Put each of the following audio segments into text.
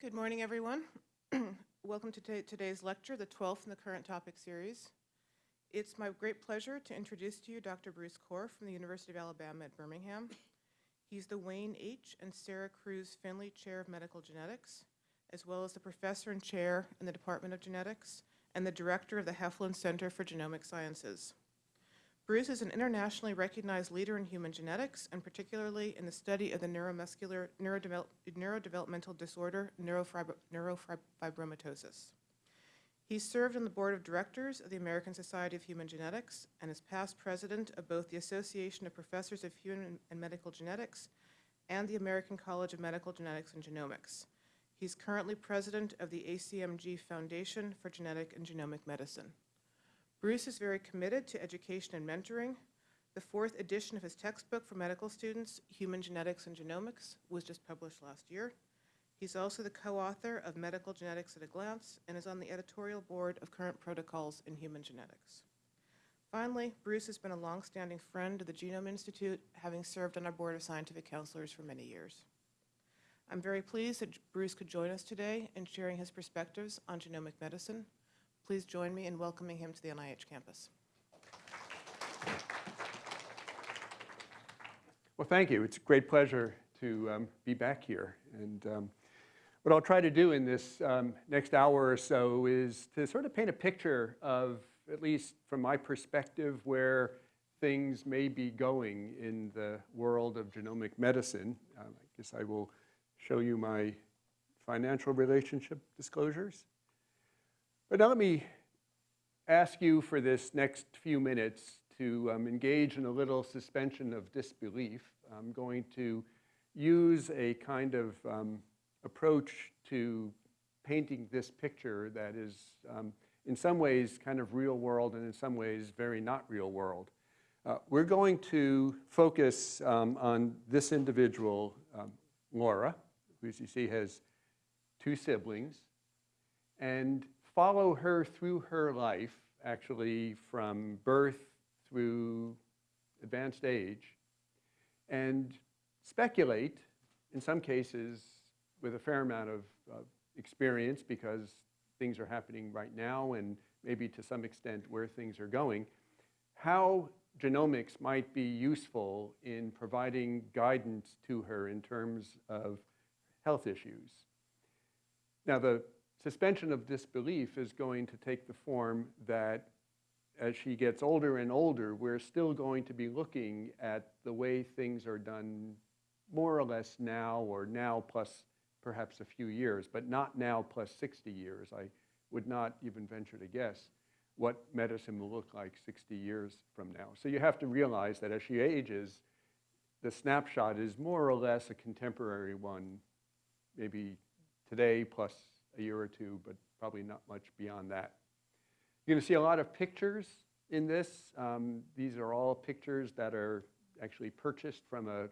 Good morning, everyone. Welcome to today's lecture, the 12th in the current topic series. It's my great pleasure to introduce to you Dr. Bruce Korf from the University of Alabama at Birmingham. He's the Wayne H. and Sarah Crews Finley Chair of Medical Genetics, as well as the professor and chair in the Department of Genetics and the director of the Heflin Center for Genomic Sciences. Bruce is an internationally recognized leader in human genetics, and particularly in the study of the neuromuscular neurodevel neurodevelopmental disorder neurofibromatosis. He served on the board of directors of the American Society of Human Genetics and is past president of both the Association of Professors of Human and Medical Genetics and the American College of Medical Genetics and Genomics. He's currently president of the ACMG Foundation for Genetic and Genomic Medicine. Bruce is very committed to education and mentoring. The fourth edition of his textbook for medical students, Human Genetics and Genomics, was just published last year. He's also the co-author of Medical Genetics at a Glance and is on the editorial board of Current Protocols in Human Genetics. Finally, Bruce has been a longstanding friend of the Genome Institute, having served on our board of scientific counselors for many years. I'm very pleased that Bruce could join us today in sharing his perspectives on genomic medicine. Please join me in welcoming him to the NIH campus. Well, thank you. It's a great pleasure to um, be back here. And um, what I'll try to do in this um, next hour or so is to sort of paint a picture of, at least from my perspective, where things may be going in the world of genomic medicine. Um, I guess I will show you my financial relationship disclosures. But now let me ask you for this next few minutes to um, engage in a little suspension of disbelief. I'm going to use a kind of um, approach to painting this picture that is um, in some ways kind of real world and in some ways very not real world. Uh, we're going to focus um, on this individual, um, Laura, who as you see has two siblings, and follow her through her life, actually from birth through advanced age, and speculate, in some cases with a fair amount of experience because things are happening right now and maybe to some extent where things are going, how genomics might be useful in providing guidance to her in terms of health issues. Now, the suspension of disbelief is going to take the form that as she gets older and older, we're still going to be looking at the way things are done more or less now or now plus perhaps a few years, but not now plus 60 years. I would not even venture to guess what medicine will look like 60 years from now. So you have to realize that as she ages, the snapshot is more or less a contemporary one, maybe today plus a year or two, but probably not much beyond that. You're going to see a lot of pictures in this. Um, these are all pictures that are actually purchased from a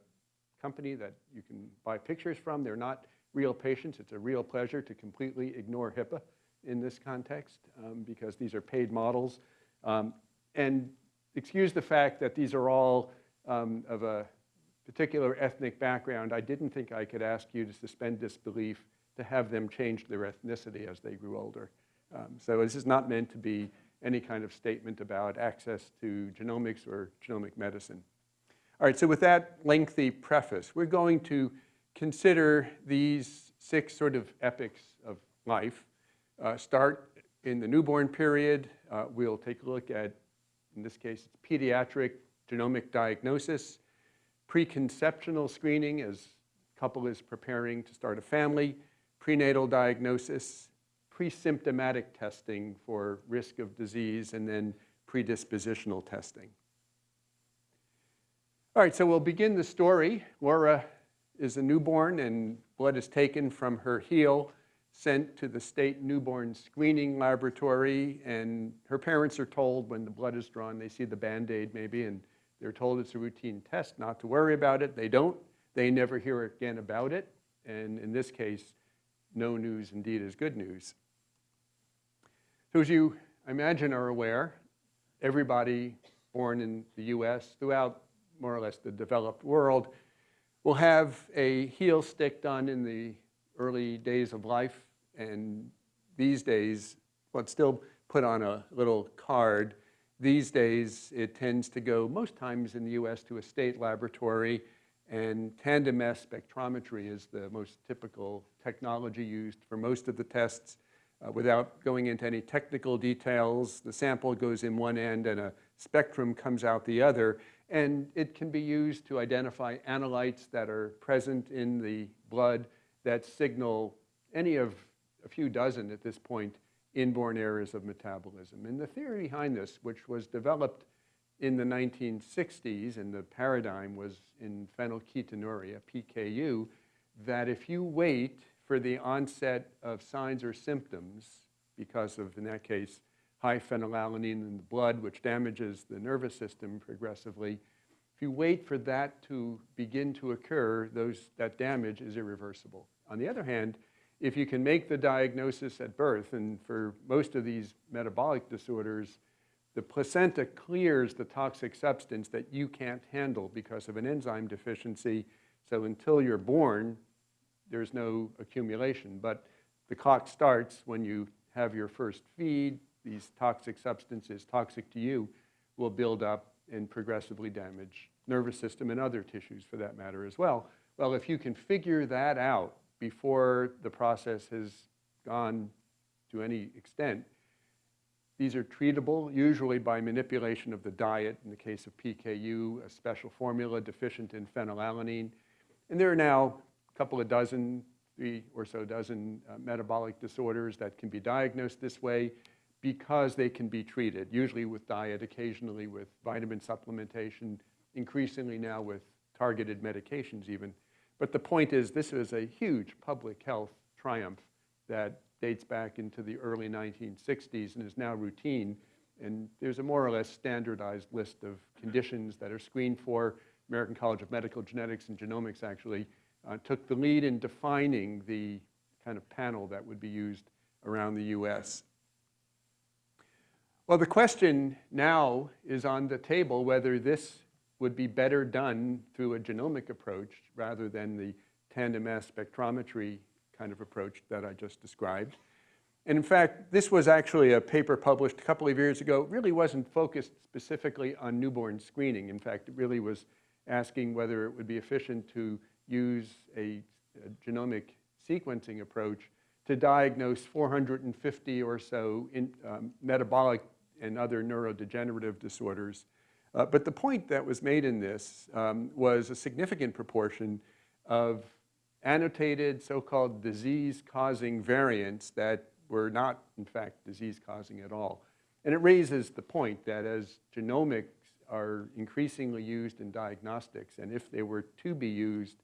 company that you can buy pictures from. They're not real patients. It's a real pleasure to completely ignore HIPAA in this context um, because these are paid models. Um, and excuse the fact that these are all um, of a particular ethnic background. I didn't think I could ask you to suspend disbelief to have them change their ethnicity as they grew older. Um, so this is not meant to be any kind of statement about access to genomics or genomic medicine. All right, so with that lengthy preface, we're going to consider these six sort of epics of life. Uh, start in the newborn period. Uh, we'll take a look at, in this case, it's pediatric genomic diagnosis, preconceptional screening as a couple is preparing to start a family, prenatal diagnosis, pre-symptomatic testing for risk of disease, and then predispositional testing. All right, so we'll begin the story. Laura is a newborn and blood is taken from her heel, sent to the state newborn screening laboratory, and her parents are told when the blood is drawn, they see the Band-Aid maybe, and they're told it's a routine test, not to worry about it. They don't. They never hear again about it. And in this case, no news indeed is good news. So as you, I imagine, are aware, everybody born in the US, throughout more or less the developed world, will have a heel stick done in the early days of life, and these days, well, it's still put on a little card. These days, it tends to go, most times in the US, to a state laboratory, and tandem mass spectrometry is the most typical technology used for most of the tests. Uh, without going into any technical details, the sample goes in one end and a spectrum comes out the other, and it can be used to identify analytes that are present in the blood that signal any of a few dozen at this point inborn errors of metabolism. And the theory behind this, which was developed in the 1960s, and the paradigm was in phenylketonuria, PKU, that if you wait for the onset of signs or symptoms, because of, in that case, high phenylalanine in the blood, which damages the nervous system progressively, if you wait for that to begin to occur, those, that damage is irreversible. On the other hand, if you can make the diagnosis at birth, and for most of these metabolic disorders, the placenta clears the toxic substance that you can't handle because of an enzyme deficiency. So until you're born, there's no accumulation. But the clock starts when you have your first feed. These toxic substances, toxic to you, will build up and progressively damage nervous system and other tissues for that matter as well. Well, if you can figure that out before the process has gone to any extent, these are treatable, usually by manipulation of the diet. In the case of PKU, a special formula deficient in phenylalanine. And there are now a couple of dozen, three or so dozen uh, metabolic disorders that can be diagnosed this way because they can be treated, usually with diet, occasionally with vitamin supplementation, increasingly now with targeted medications even. But the point is this is a huge public health triumph that dates back into the early 1960s and is now routine. And there's a more or less standardized list of conditions that are screened for. American College of Medical Genetics and Genomics actually uh, took the lead in defining the kind of panel that would be used around the US. Well, the question now is on the table whether this would be better done through a genomic approach rather than the tandem mass spectrometry kind of approach that I just described. And in fact, this was actually a paper published a couple of years ago. It really wasn't focused specifically on newborn screening. In fact, it really was asking whether it would be efficient to use a, a genomic sequencing approach to diagnose 450 or so in, um, metabolic and other neurodegenerative disorders. Uh, but the point that was made in this um, was a significant proportion of annotated so-called disease-causing variants that were not, in fact, disease-causing at all. And it raises the point that as genomics are increasingly used in diagnostics, and if they were to be used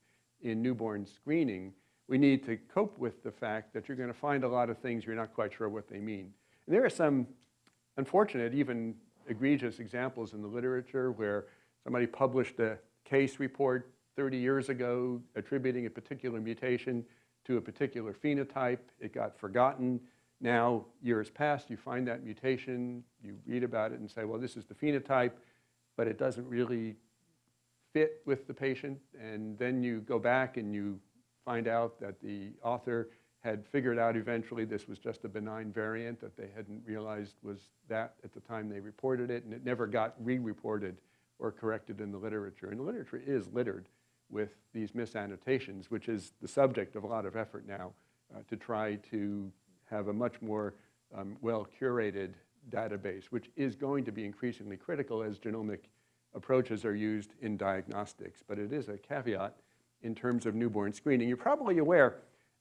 in newborn screening, we need to cope with the fact that you're going to find a lot of things you're not quite sure what they mean. And there are some unfortunate, even egregious examples in the literature where somebody published a case report 30 years ago attributing a particular mutation to a particular phenotype. It got forgotten. Now, years passed, you find that mutation, you read about it and say, well, this is the phenotype, but it doesn't really fit with the patient. And then you go back and you find out that the author had figured out eventually this was just a benign variant that they hadn't realized was that at the time they reported it, and it never got re-reported or corrected in the literature. And the literature is littered with these misannotations, which is the subject of a lot of effort now uh, to try to have a much more um, well-curated database, which is going to be increasingly critical as genomic approaches are used in diagnostics. But it is a caveat in terms of newborn screening. You're probably aware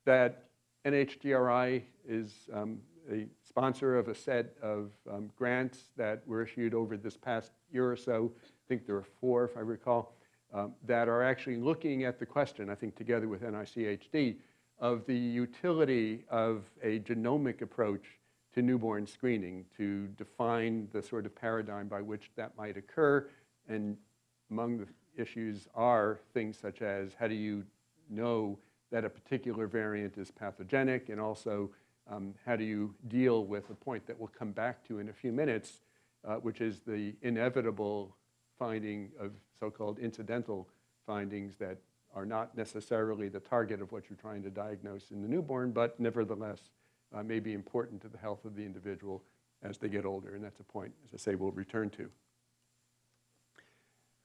that NHGRI is um, a sponsor of a set of um, grants that were issued over this past year or so. I think there are four, if I recall um, that are actually looking at the question, I think together with NICHD, of the utility of a genomic approach to newborn screening to define the sort of paradigm by which that might occur. And among the issues are things such as how do you know that a particular variant is pathogenic and also um, how do you deal with a point that we'll come back to in a few minutes, uh, which is the inevitable finding of so-called incidental findings that are not necessarily the target of what you're trying to diagnose in the newborn, but nevertheless uh, may be important to the health of the individual as they get older. And that's a point, as I say, we'll return to.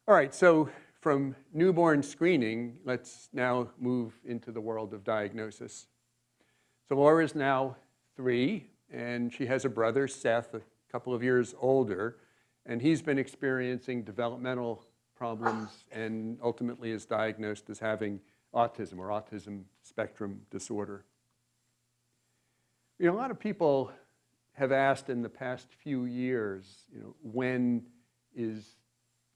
All right, so from newborn screening, let's now move into the world of diagnosis. So Laura is now three, and she has a brother, Seth, a couple of years older, and he's been experiencing developmental problems and ultimately is diagnosed as having autism or autism spectrum disorder. You know, a lot of people have asked in the past few years, you know, when is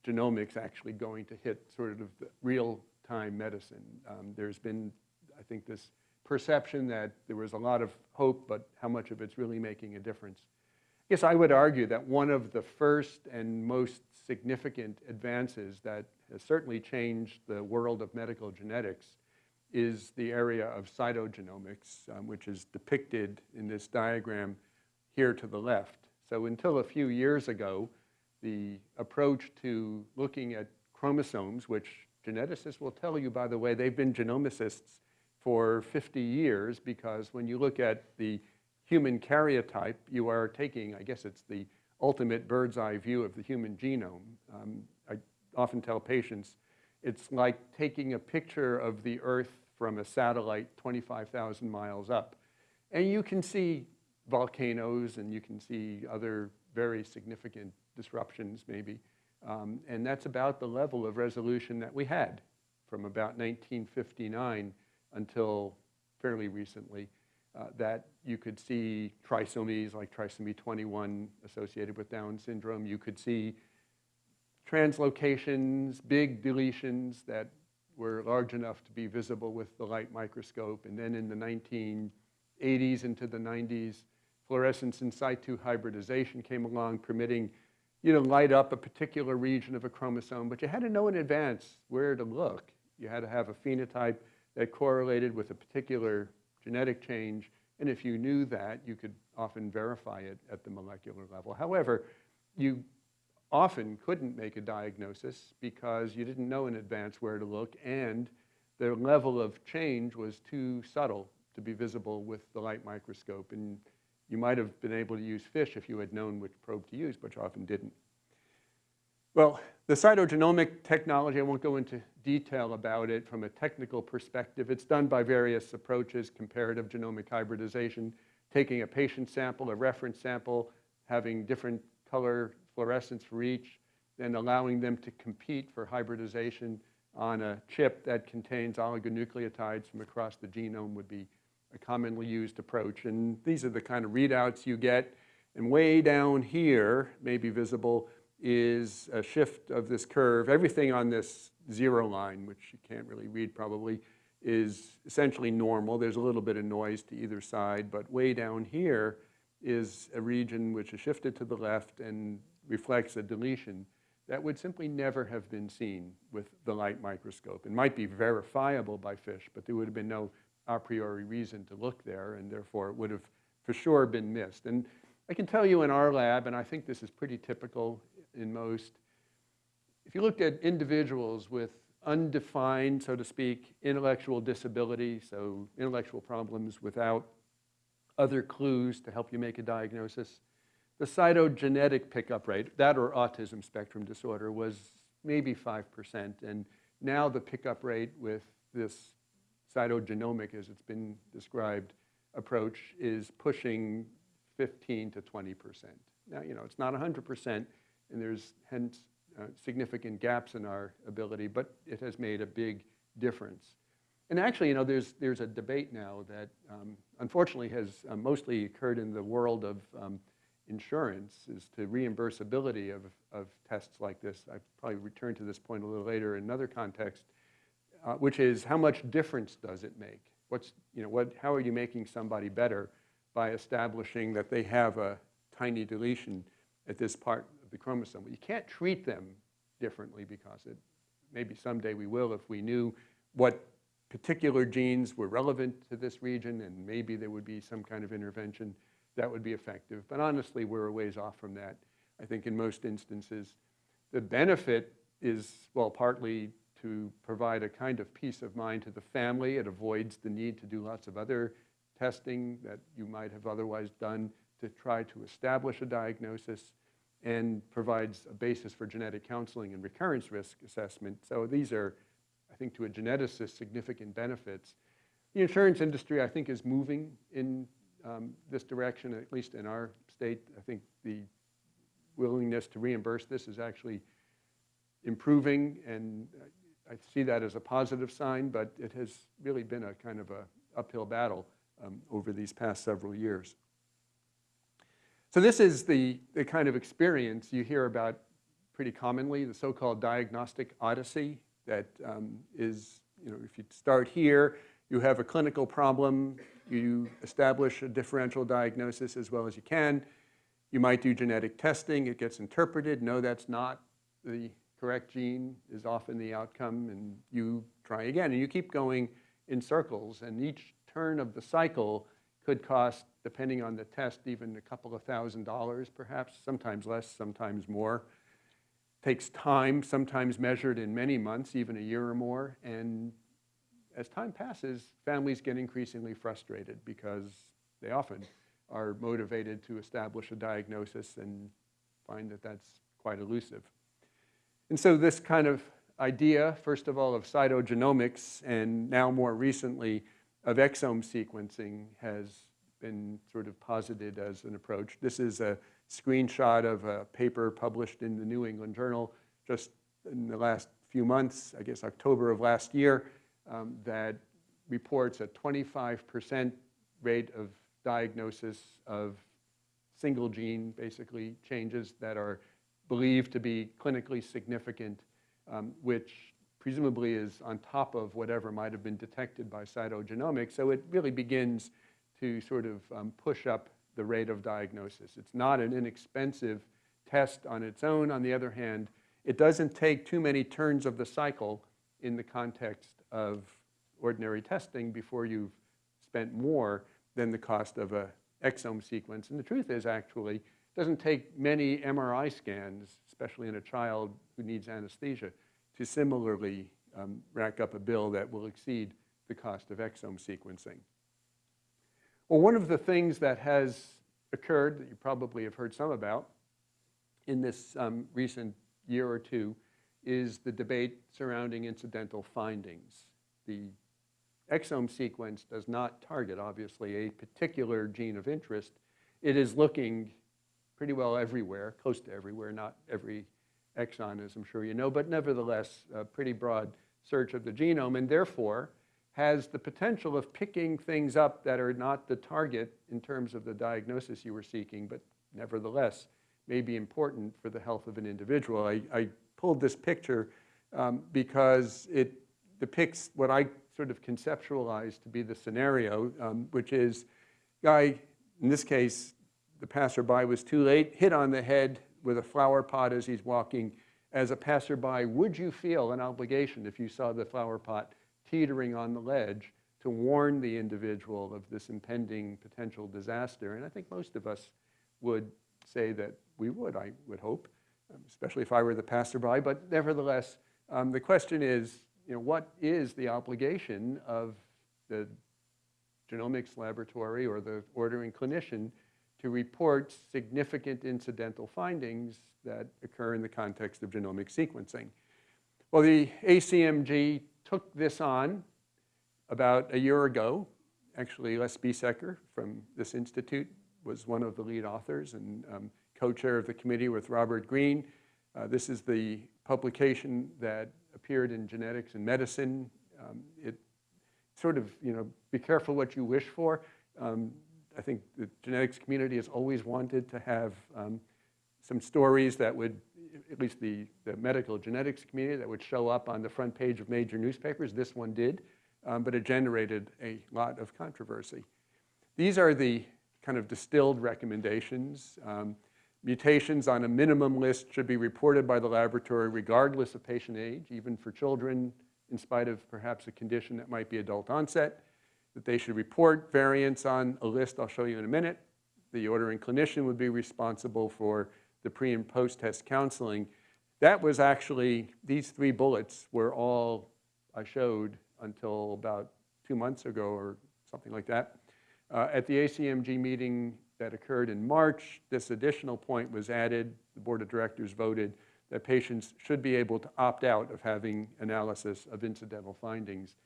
genomics actually going to hit sort of real-time medicine? Um, there's been, I think, this perception that there was a lot of hope, but how much of it's really making a difference. Yes, I would argue that one of the first and most significant advances that has certainly changed the world of medical genetics is the area of cytogenomics, um, which is depicted in this diagram here to the left. So until a few years ago, the approach to looking at chromosomes, which geneticists will tell you, by the way, they've been genomicists for 50 years because when you look at the human karyotype, you are taking, I guess it's the ultimate bird's eye view of the human genome. Um, I often tell patients it's like taking a picture of the Earth from a satellite 25,000 miles up. And you can see volcanoes and you can see other very significant disruptions maybe. Um, and that's about the level of resolution that we had from about 1959 until fairly recently, uh, that you could see trisomies like trisomy 21 associated with Down syndrome. You could see translocations, big deletions that were large enough to be visible with the light microscope. And then in the 1980s into the 90s, fluorescence in situ hybridization came along, permitting you to light up a particular region of a chromosome, but you had to know in advance where to look. You had to have a phenotype that correlated with a particular genetic change, and if you knew that, you could often verify it at the molecular level. However, you often couldn't make a diagnosis because you didn't know in advance where to look, and the level of change was too subtle to be visible with the light microscope. And you might have been able to use FISH if you had known which probe to use, but you often didn't. Well, the cytogenomic technology, I won't go into detail about it from a technical perspective. It's done by various approaches, comparative genomic hybridization, taking a patient sample, a reference sample, having different color fluorescence for each, then allowing them to compete for hybridization on a chip that contains oligonucleotides from across the genome would be a commonly used approach. And these are the kind of readouts you get. And way down here, maybe visible, is a shift of this curve. Everything on this zero line, which you can't really read probably, is essentially normal. There's a little bit of noise to either side, but way down here is a region which is shifted to the left and reflects a deletion that would simply never have been seen with the light microscope. It might be verifiable by FISH, but there would have been no a priori reason to look there, and therefore it would have for sure been missed. And I can tell you in our lab, and I think this is pretty typical in most, if you looked at individuals with undefined, so to speak, intellectual disability, so intellectual problems without other clues to help you make a diagnosis, the cytogenetic pickup rate, that or autism spectrum disorder, was maybe 5%. And now the pickup rate with this cytogenomic, as it's been described, approach is pushing 15 to 20%. Now, you know, it's not 100%, and there's hence uh, significant gaps in our ability, but it has made a big difference. And actually, you know, there's, there's a debate now that um, unfortunately has uh, mostly occurred in the world of um, insurance as to reimbursability of, of tests like this. I probably return to this point a little later in another context uh, which is how much difference does it make? What's, you know, what, how are you making somebody better by establishing that they have a tiny deletion at this part the chromosome? You can't treat them differently because it, maybe someday we will if we knew what particular genes were relevant to this region and maybe there would be some kind of intervention that would be effective. But honestly, we're a ways off from that. I think in most instances, the benefit is, well, partly to provide a kind of peace of mind to the family. It avoids the need to do lots of other testing that you might have otherwise done to try to establish a diagnosis and provides a basis for genetic counseling and recurrence risk assessment. So these are, I think, to a geneticist, significant benefits. The insurance industry, I think, is moving in um, this direction, at least in our state. I think the willingness to reimburse this is actually improving, and I see that as a positive sign, but it has really been a kind of a uphill battle um, over these past several years. So this is the, the kind of experience you hear about pretty commonly, the so-called diagnostic odyssey that um, is, you know, if you start here, you have a clinical problem, you establish a differential diagnosis as well as you can, you might do genetic testing, it gets interpreted, no, that's not the correct gene is often the outcome, and you try again. And you keep going in circles, and each turn of the cycle could cost, depending on the test, even a couple of thousand dollars perhaps, sometimes less, sometimes more. Takes time, sometimes measured in many months, even a year or more, and as time passes, families get increasingly frustrated because they often are motivated to establish a diagnosis and find that that's quite elusive. And so this kind of idea, first of all, of cytogenomics and now more recently of exome sequencing has been sort of posited as an approach. This is a screenshot of a paper published in the New England Journal just in the last few months, I guess October of last year, um, that reports a 25% rate of diagnosis of single gene, basically, changes that are believed to be clinically significant, um, which presumably is on top of whatever might have been detected by cytogenomics. So it really begins to sort of um, push up the rate of diagnosis. It's not an inexpensive test on its own. On the other hand, it doesn't take too many turns of the cycle in the context of ordinary testing before you've spent more than the cost of a exome sequence. And the truth is actually, it doesn't take many MRI scans, especially in a child who needs anesthesia, to similarly um, rack up a bill that will exceed the cost of exome sequencing. Well, one of the things that has occurred that you probably have heard some about in this um, recent year or two is the debate surrounding incidental findings. The exome sequence does not target, obviously, a particular gene of interest. It is looking pretty well everywhere, close to everywhere, not every exon, as I'm sure you know, but nevertheless, a pretty broad search of the genome, and therefore has the potential of picking things up that are not the target in terms of the diagnosis you were seeking, but nevertheless may be important for the health of an individual. I, I pulled this picture um, because it depicts what I sort of conceptualized to be the scenario, um, which is guy, in this case, the passerby was too late, hit on the head with a flower pot as he's walking. As a passerby, would you feel an obligation if you saw the flower pot teetering on the ledge to warn the individual of this impending potential disaster? And I think most of us would say that we would, I would hope, um, especially if I were the passerby. But nevertheless, um, the question is, you know, what is the obligation of the genomics laboratory or the ordering clinician to report significant incidental findings that occur in the context of genomic sequencing. Well, the ACMG took this on about a year ago. Actually, Les Biesecker from this institute was one of the lead authors and um, co-chair of the committee with Robert Green. Uh, this is the publication that appeared in Genetics in Medicine. Um, it sort of, you know, be careful what you wish for. Um, I think the genetics community has always wanted to have um, some stories that would, at least the, the medical genetics community, that would show up on the front page of major newspapers. This one did, um, but it generated a lot of controversy. These are the kind of distilled recommendations. Um, mutations on a minimum list should be reported by the laboratory regardless of patient age, even for children, in spite of perhaps a condition that might be adult onset that they should report variants on a list I'll show you in a minute. The ordering clinician would be responsible for the pre and post-test counseling. that was actually, these three bullets were all I showed until about two months ago or something like that. Uh, At the ACMG meeting that occurred in March, this additional point was added. The Board of Directors voted that patients should be able to opt out of having analysis of incidental findings,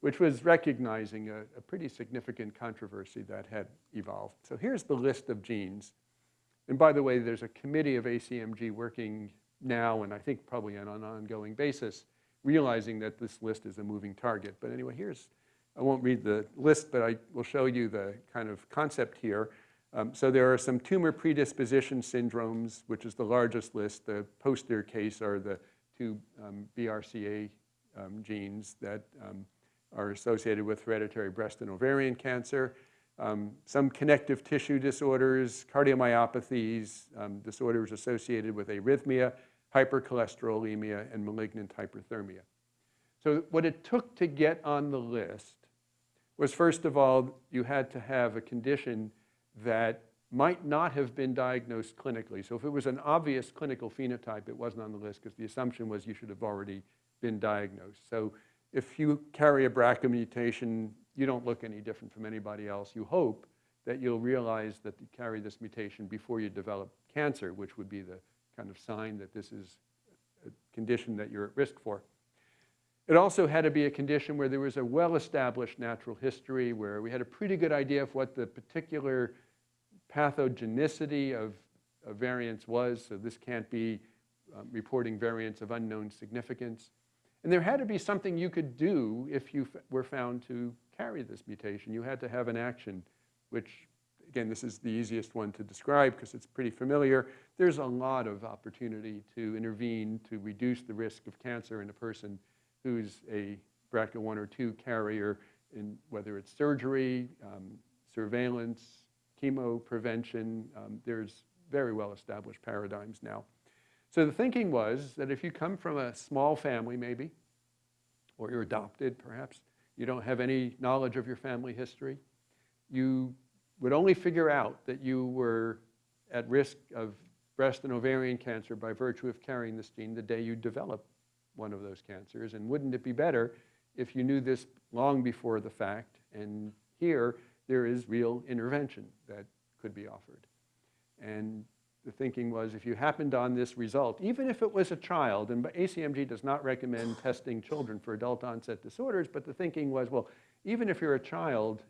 which was recognizing a, a pretty significant controversy that had evolved. So here's the list of genes. And by the way, there's a committee of ACMG working now, and I think probably on an ongoing basis, realizing that this list is a moving target. But anyway, here's, I won't read the list, but I will show you the kind of concept here. Um, so there are some tumor predisposition syndromes, which is the largest list. The poster case are the two um, BRCA um, genes that um, are associated with hereditary breast and ovarian cancer. Um, some connective tissue disorders, cardiomyopathies, um, disorders associated with arrhythmia, hypercholesterolemia, and malignant hyperthermia. So what it took to get on the list was, first of all, you had to have a condition that might not have been diagnosed clinically. So if it was an obvious clinical phenotype, it wasn't on the list because the assumption was you should have already been diagnosed. So if you carry a BRCA mutation, you don't look any different from anybody else. You hope that you'll realize that you carry this mutation before you develop cancer, which would be the kind of sign that this is a condition that you're at risk for. It also had to be a condition where there was a well-established natural history, where we had a pretty good idea of what the particular pathogenicity of a variance was. So this can't be um, reporting variants of unknown significance. And there had to be something you could do if you were found to carry this mutation. You had to have an action, which, again, this is the easiest one to describe because it's pretty familiar. There's a lot of opportunity to intervene to reduce the risk of cancer in a person who's a BRCA1 or 2 carrier, in whether it's surgery, um, surveillance, chemo prevention. Um, there's very well-established paradigms now. So the thinking was that if you come from a small family, maybe, or you're adopted, perhaps, you don't have any knowledge of your family history, you would only figure out that you were at risk of breast and ovarian cancer by virtue of carrying this gene the day you develop one of those cancers. And wouldn't it be better if you knew this long before the fact? And here, there is real intervention that could be offered. And the thinking was if you happened on this result, even if it was a child, and ACMG does not recommend testing children for adult onset disorders, but the thinking was, well, even if you're a child,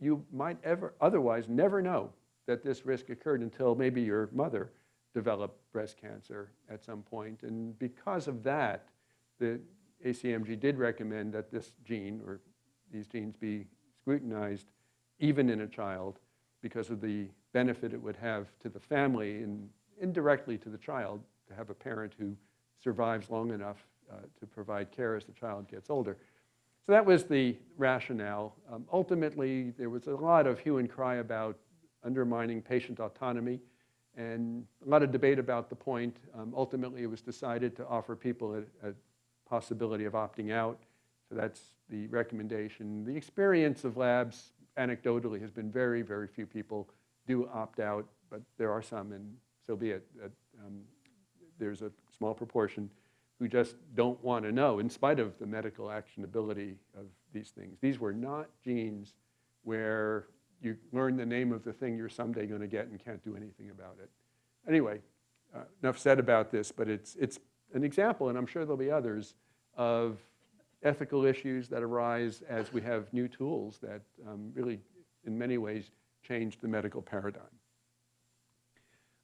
you might ever otherwise never know that this risk occurred until maybe your mother developed breast cancer at some point. And because of that, the ACMG did recommend that this gene or these genes be scrutinized even in a child because of the benefit it would have to the family and indirectly to the child to have a parent who survives long enough uh, to provide care as the child gets older. So that was the rationale. Um, ultimately, there was a lot of hue and cry about undermining patient autonomy and a lot of debate about the point. Um, ultimately, it was decided to offer people a, a possibility of opting out. So that's the recommendation. The experience of labs anecdotally has been very, very few people do opt out, but there are some, and so be it. Um, there's a small proportion who just don't want to know, in spite of the medical actionability of these things. These were not genes where you learn the name of the thing you're someday going to get and can't do anything about it. Anyway, uh, enough said about this, but it's, it's an example, and I'm sure there'll be others, of ethical issues that arise as we have new tools that um, really, in many ways, change the medical paradigm.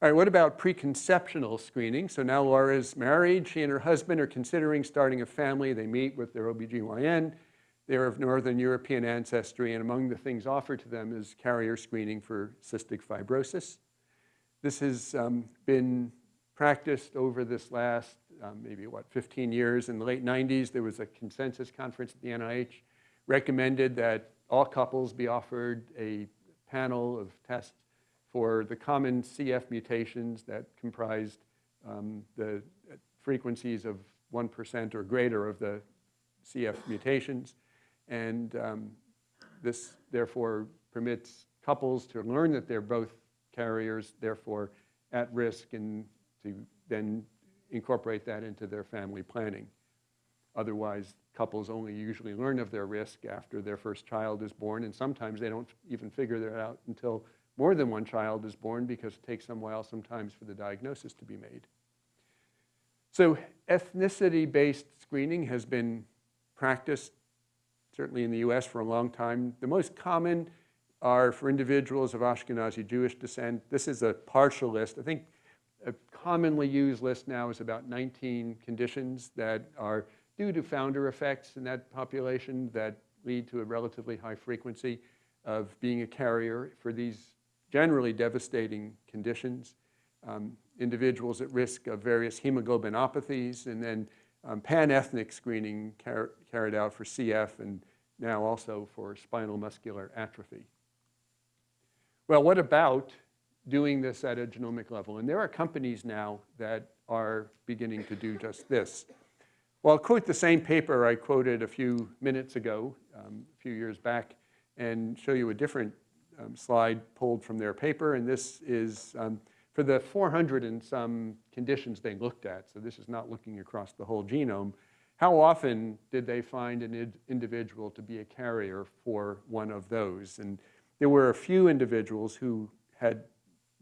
All right, what about preconceptional screening? So now Laura's married. She and her husband are considering starting a family. They meet with their OBGYN. They're of Northern European ancestry, and among the things offered to them is carrier screening for cystic fibrosis. This has um, been practiced over this last um, maybe, what, 15 years. In the late 90s, there was a consensus conference at the NIH, recommended that all couples be offered a panel of tests for the common CF mutations that comprised um, the frequencies of 1% or greater of the CF mutations. And um, this, therefore, permits couples to learn that they're both carriers, therefore at risk, and to then incorporate that into their family planning. Otherwise, couples only usually learn of their risk after their first child is born, and sometimes they don't even figure that out until more than one child is born because it takes some while sometimes for the diagnosis to be made. So ethnicity-based screening has been practiced certainly in the US for a long time. The most common are for individuals of Ashkenazi Jewish descent. This is a partial list. I think a commonly used list now is about 19 conditions that are due to founder effects in that population that lead to a relatively high frequency of being a carrier for these generally devastating conditions. Um, individuals at risk of various hemoglobinopathies, and then um, pan-ethnic screening car carried out for CF and now also for spinal muscular atrophy. Well, what about doing this at a genomic level? And there are companies now that are beginning to do just this. Well, I'll quote the same paper I quoted a few minutes ago, um, a few years back, and show you a different um, slide pulled from their paper. And this is um, for the 400 and some conditions they looked at. So this is not looking across the whole genome. How often did they find an individual to be a carrier for one of those? And there were a few individuals who had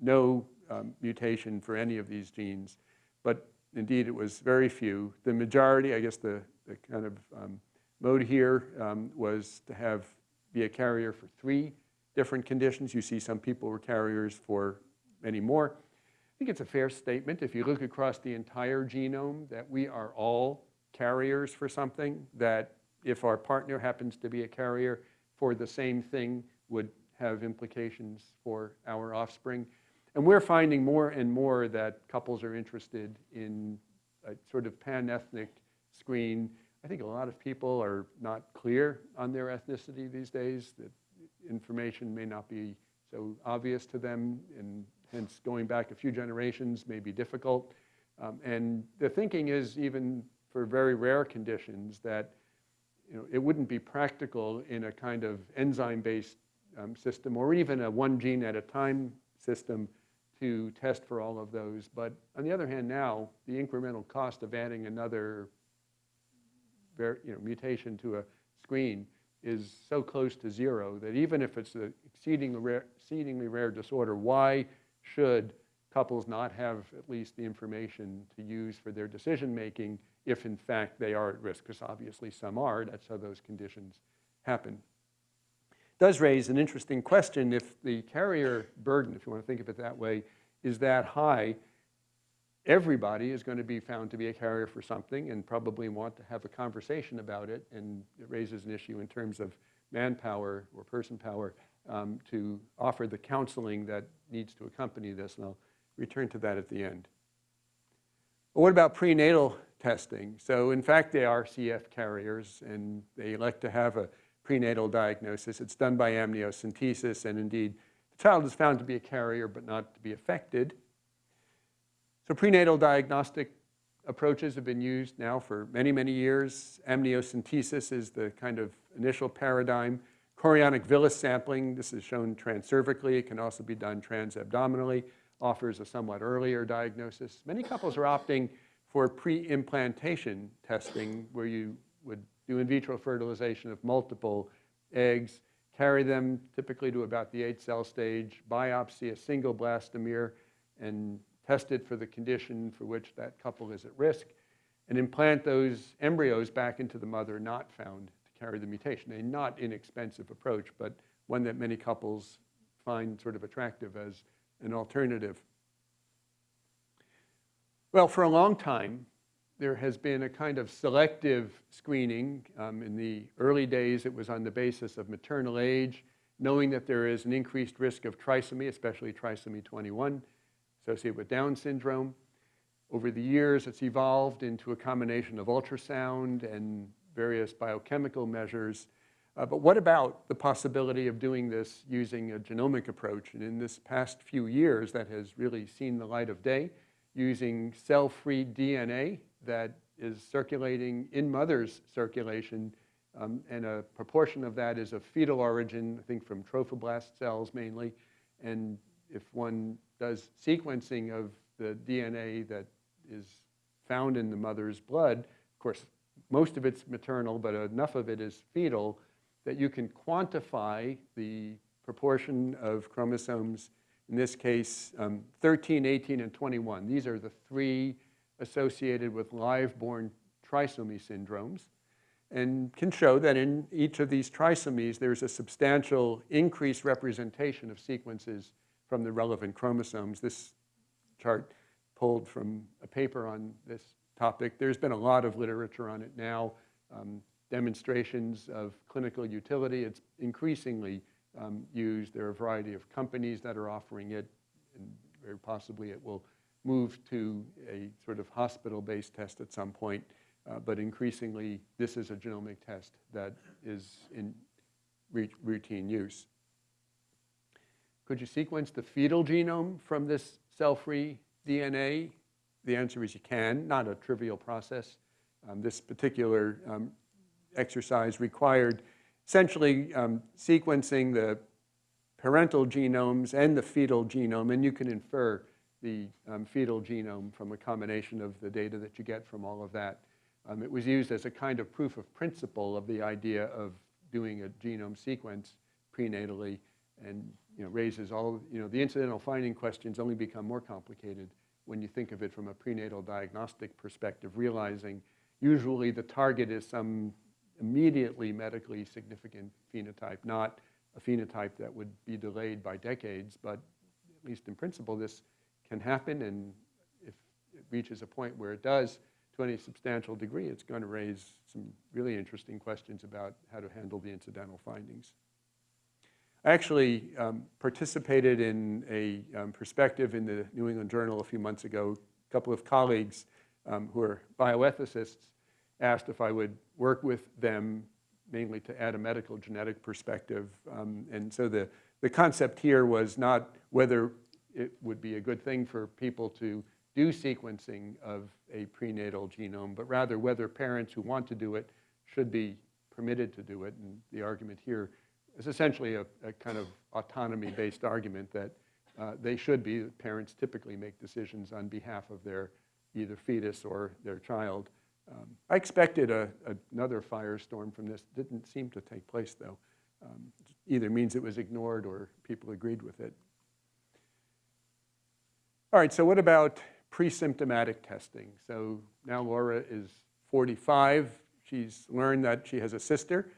no um, mutation for any of these genes, but indeed it was very few. The majority, I guess the, the kind of um, mode here um, was to have be a carrier for three different conditions. You see some people were carriers for many more. I think it's a fair statement if you look across the entire genome that we are all carriers for something, that if our partner happens to be a carrier for the same thing would have implications for our offspring. And we're finding more and more that couples are interested in a sort of pan-ethnic screen. I think a lot of people are not clear on their ethnicity these days, that information may not be so obvious to them, and hence going back a few generations may be difficult. Um, and the thinking is even for very rare conditions that you know, it wouldn't be practical in a kind of enzyme-based um, system or even a one gene at a time system to test for all of those. But on the other hand now, the incremental cost of adding another you know, mutation to a screen is so close to zero that even if it's an exceedingly rare, exceedingly rare disorder, why should couples not have at least the information to use for their decision making if in fact they are at risk, because obviously some are, that's how those conditions happen. Does raise an interesting question if the carrier burden, if you want to think of it that way, is that high, everybody is going to be found to be a carrier for something and probably want to have a conversation about it, and it raises an issue in terms of manpower or person power um, to offer the counseling that needs to accompany this, and I'll return to that at the end. But what about prenatal testing. So in fact, they are CF carriers, and they elect to have a prenatal diagnosis. It's done by amniocentesis, and indeed, the child is found to be a carrier but not to be affected. So prenatal diagnostic approaches have been used now for many, many years. Amniocentesis is the kind of initial paradigm. Chorionic villus sampling, this is shown transcervically. It can also be done transabdominally, offers a somewhat earlier diagnosis. Many couples are opting for pre-implantation testing where you would do in vitro fertilization of multiple eggs, carry them typically to about the eight cell stage, biopsy a single blastomere, and test it for the condition for which that couple is at risk, and implant those embryos back into the mother not found to carry the mutation. A not inexpensive approach, but one that many couples find sort of attractive as an alternative. Well, for a long time, there has been a kind of selective screening. Um, in the early days, it was on the basis of maternal age, knowing that there is an increased risk of trisomy, especially trisomy 21, associated with Down syndrome. Over the years, it's evolved into a combination of ultrasound and various biochemical measures. Uh, but what about the possibility of doing this using a genomic approach? And in this past few years, that has really seen the light of day using cell-free DNA that is circulating in mother's circulation, um, and a proportion of that is of fetal origin, I think from trophoblast cells mainly. And if one does sequencing of the DNA that is found in the mother's blood, of course, most of it's maternal, but enough of it is fetal, that you can quantify the proportion of chromosomes, in this case, um, 13, 18, and 21. These are the three associated with live-born trisomy syndromes and can show that in each of these trisomies, there's a substantial increased representation of sequences from the relevant chromosomes. This chart pulled from a paper on this topic. There's been a lot of literature on it now, um, demonstrations of clinical utility. It's increasingly um, used. There are a variety of companies that are offering it, and very possibly it will move to a sort of hospital-based test at some point. Uh, but increasingly, this is a genomic test that is in routine use. Could you sequence the fetal genome from this cell-free DNA? The answer is you can, not a trivial process. Um, this particular um, exercise required essentially um, sequencing the parental genomes and the fetal genome, and you can infer the um, fetal genome from a combination of the data that you get from all of that. Um, it was used as a kind of proof of principle of the idea of doing a genome sequence prenatally and you know, raises all, you know, the incidental finding questions only become more complicated when you think of it from a prenatal diagnostic perspective, realizing usually the target is some immediately medically significant phenotype, not a phenotype that would be delayed by decades, but at least in principle, this can happen, and if it reaches a point where it does, to any substantial degree, it's going to raise some really interesting questions about how to handle the incidental findings. I actually um, participated in a um, perspective in the New England Journal a few months ago. A couple of colleagues um, who are bioethicists asked if I would work with them mainly to add a medical genetic perspective. Um, and so the, the concept here was not whether it would be a good thing for people to do sequencing of a prenatal genome, but rather whether parents who want to do it should be permitted to do it. And the argument here is essentially a, a kind of autonomy-based argument that uh, they should be, parents typically make decisions on behalf of their either fetus or their child. Um, I expected a, a, another firestorm from this. Didn't seem to take place, though. Um, either means it was ignored or people agreed with it. All right, so what about pre-symptomatic testing. So now Laura is 45. She's learned that she has a sister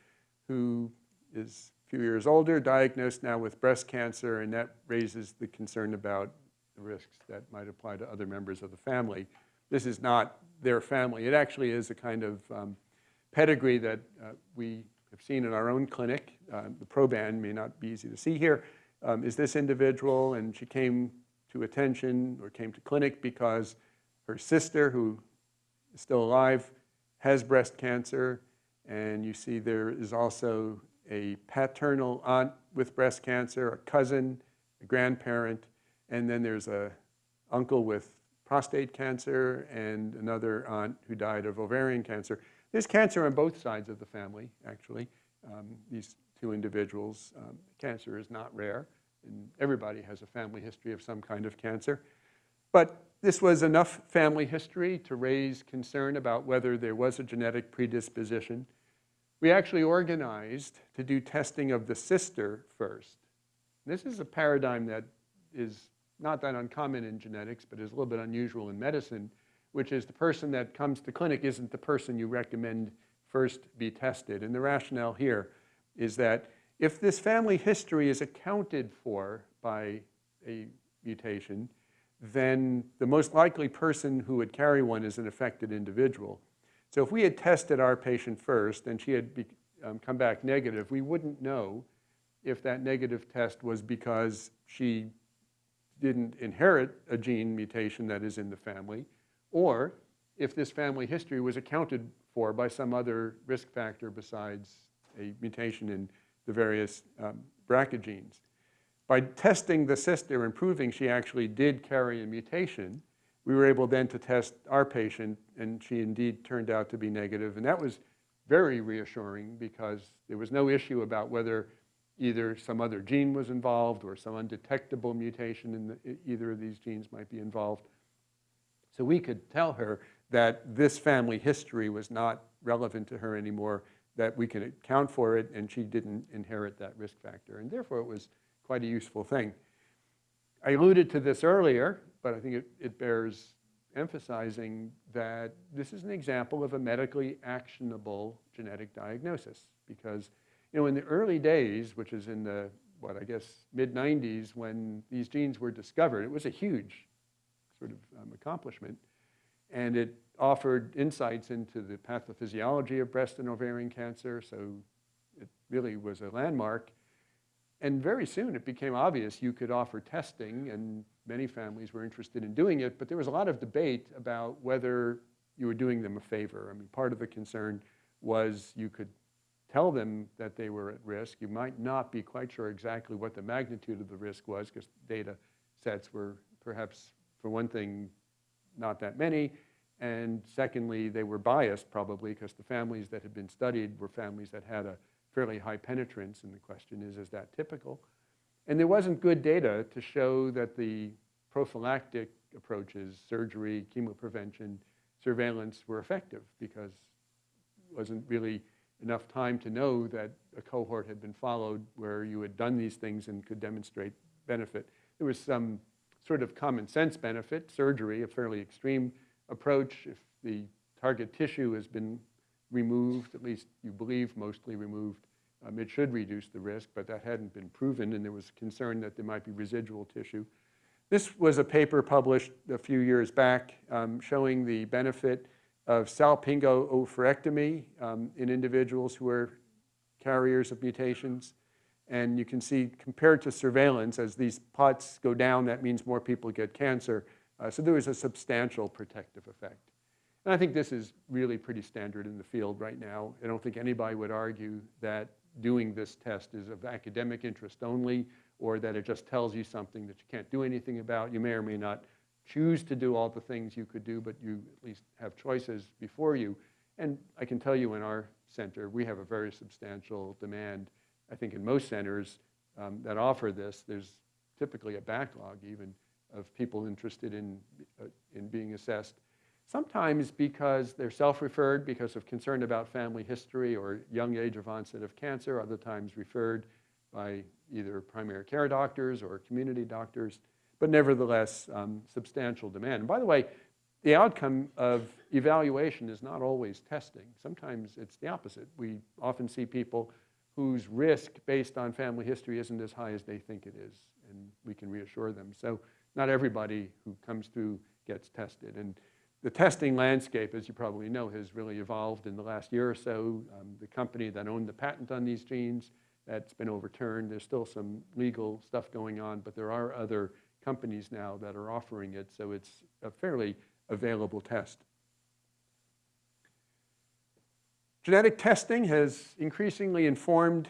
who is a few years older, diagnosed now with breast cancer, and that raises the concern about the risks that might apply to other members of the family. This is not their family. It actually is a kind of um, pedigree that uh, we have seen in our own clinic. Uh, the proband may not be easy to see here. Um, is this individual, and she came to attention or came to clinic because her sister, who is still alive, has breast cancer. And you see there is also a paternal aunt with breast cancer, a cousin, a grandparent, and then there's a uncle with prostate cancer and another aunt who died of ovarian cancer. There's cancer on both sides of the family, actually, um, these two individuals. Um, cancer is not rare and everybody has a family history of some kind of cancer. But this was enough family history to raise concern about whether there was a genetic predisposition. We actually organized to do testing of the sister first. This is a paradigm that is not that uncommon in genetics, but is a little bit unusual in medicine, which is the person that comes to clinic isn't the person you recommend first be tested. And the rationale here is that if this family history is accounted for by a mutation, then the most likely person who would carry one is an affected individual. So if we had tested our patient first and she had be, um, come back negative, we wouldn't know if that negative test was because she didn't inherit a gene mutation that is in the family, or if this family history was accounted for by some other risk factor besides a mutation in the various um, BRCA genes. By testing the sister and proving she actually did carry a mutation, we were able then to test our patient, and she indeed turned out to be negative. And that was very reassuring because there was no issue about whether either some other gene was involved or some undetectable mutation in the, either of these genes might be involved. So we could tell her that this family history was not relevant to her anymore, that we can account for it, and she didn't inherit that risk factor. And therefore, it was quite a useful thing. I alluded to this earlier, but I think it, it bears emphasizing that this is an example of a medically actionable genetic diagnosis because, you know, in the early days, which is in the, what, I guess, mid-90s when these genes were discovered, it was a huge sort of um, accomplishment. And it offered insights into the pathophysiology of breast and ovarian cancer, so it really was a landmark. And very soon it became obvious you could offer testing, and many families were interested in doing it, but there was a lot of debate about whether you were doing them a favor. I mean, part of the concern was you could tell them that they were at risk. You might not be quite sure exactly what the magnitude of the risk was because data sets were perhaps, for one thing, not that many. And secondly, they were biased probably because the families that had been studied were families that had a fairly high penetrance. And the question is, is that typical? And there wasn't good data to show that the prophylactic approaches, surgery, chemoprevention, surveillance were effective because it wasn't really enough time to know that a cohort had been followed where you had done these things and could demonstrate benefit. There was some sort of common sense benefit, surgery, a fairly extreme approach. If the target tissue has been removed, at least you believe mostly removed, um, it should reduce the risk, but that hadn't been proven, and there was concern that there might be residual tissue. This was a paper published a few years back um, showing the benefit of salpingo-oophorectomy um, in individuals who are carriers of mutations. And you can see compared to surveillance, as these pots go down, that means more people get cancer. Uh, so there was a substantial protective effect. And I think this is really pretty standard in the field right now. I don't think anybody would argue that doing this test is of academic interest only or that it just tells you something that you can't do anything about. You may or may not choose to do all the things you could do, but you at least have choices before you. And I can tell you in our center, we have a very substantial demand. I think in most centers um, that offer this, there's typically a backlog even of people interested in, uh, in being assessed. Sometimes because they're self-referred because of concern about family history or young age of onset of cancer, other times referred by either primary care doctors or community doctors, but nevertheless um, substantial demand. And by the way, the outcome of evaluation is not always testing. Sometimes it's the opposite. We often see people whose risk based on family history isn't as high as they think it is, and we can reassure them. So not everybody who comes through gets tested. And the testing landscape, as you probably know, has really evolved in the last year or so. Um, the company that owned the patent on these genes, that's been overturned. There's still some legal stuff going on, but there are other companies now that are offering it, so it's a fairly available test. Genetic testing has increasingly informed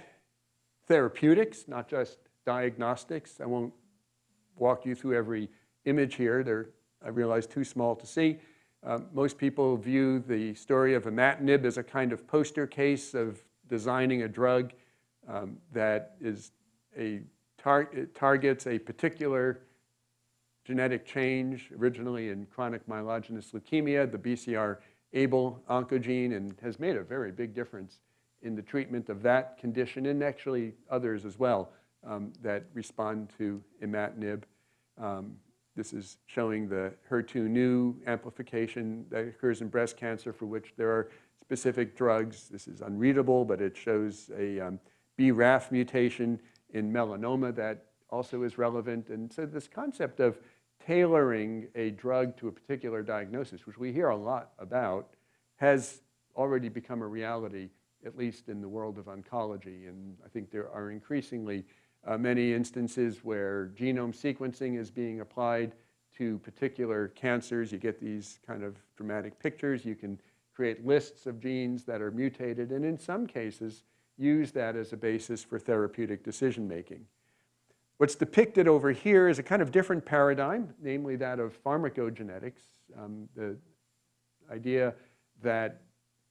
therapeutics, not just diagnostics. I won't walk you through every image here. They're, I realize, too small to see. Uh, most people view the story of imatinib as a kind of poster case of designing a drug um, that is a tar targets a particular genetic change, originally in chronic myelogenous leukemia, the BCR-ABL oncogene, and has made a very big difference in the treatment of that condition and actually others as well um, that respond to imatinib. Um, this is showing the HER2/neu amplification that occurs in breast cancer for which there are specific drugs. This is unreadable, but it shows a um, BRAF mutation in melanoma that also is relevant. And so this concept of tailoring a drug to a particular diagnosis, which we hear a lot about, has already become a reality, at least in the world of oncology. And I think there are increasingly uh, many instances where genome sequencing is being applied to particular cancers. You get these kind of dramatic pictures. You can create lists of genes that are mutated, and in some cases, use that as a basis for therapeutic decision making. What's depicted over here is a kind of different paradigm, namely that of pharmacogenetics, um, the idea that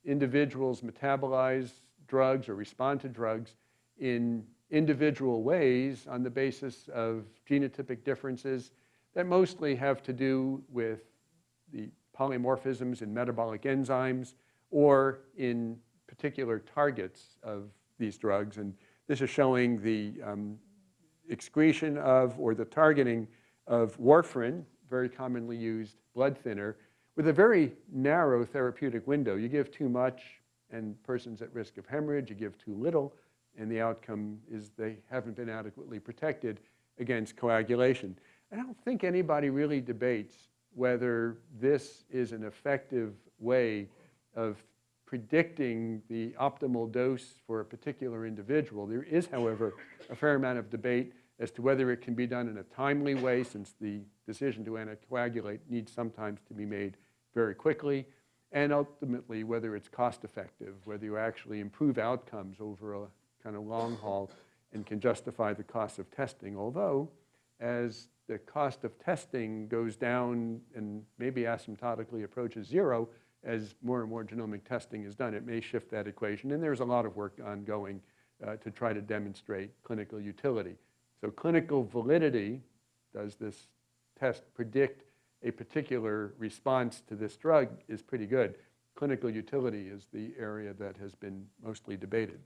individuals metabolize drugs or respond to drugs in individual ways on the basis of genotypic differences that mostly have to do with the polymorphisms in metabolic enzymes or in particular targets of these drugs. And this is showing the um, excretion of or the targeting of warfarin, very commonly used blood thinner, with a very narrow therapeutic window. You give too much and person's at risk of hemorrhage, you give too little, and the outcome is they haven't been adequately protected against coagulation. I don't think anybody really debates whether this is an effective way of predicting the optimal dose for a particular individual. There is, however, a fair amount of debate as to whether it can be done in a timely way since the decision to anticoagulate needs sometimes to be made very quickly, and ultimately whether it's cost effective, whether you actually improve outcomes over a kind of long haul and can justify the cost of testing. Although, as the cost of testing goes down and maybe asymptotically approaches zero, as more and more genomic testing is done, it may shift that equation. And there's a lot of work ongoing uh, to try to demonstrate clinical utility. So clinical validity, does this test predict a particular response to this drug is pretty good. Clinical utility is the area that has been mostly debated.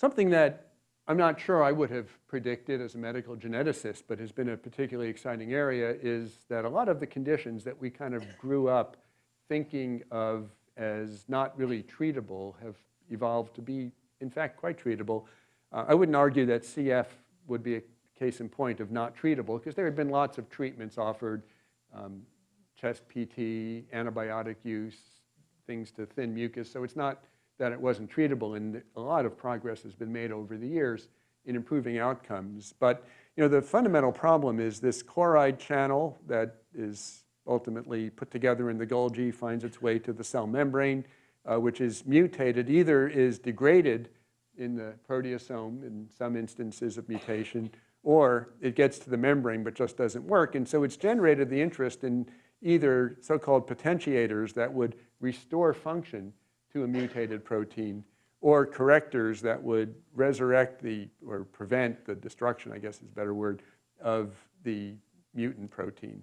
Something that I'm not sure I would have predicted as a medical geneticist, but has been a particularly exciting area is that a lot of the conditions that we kind of grew up thinking of as not really treatable have evolved to be, in fact, quite treatable. Uh, I wouldn't argue that CF would be a case in point of not treatable because there had been lots of treatments offered, um, chest PT, antibiotic use, things to thin mucus. So it's not that it wasn't treatable and a lot of progress has been made over the years in improving outcomes. But you know, the fundamental problem is this chloride channel that is ultimately put together in the Golgi finds its way to the cell membrane, uh, which is mutated, either is degraded in the proteasome in some instances of mutation, or it gets to the membrane but just doesn't work. And so it's generated the interest in either so-called potentiators that would restore function to a mutated protein or correctors that would resurrect the, or prevent the destruction, I guess is a better word, of the mutant protein.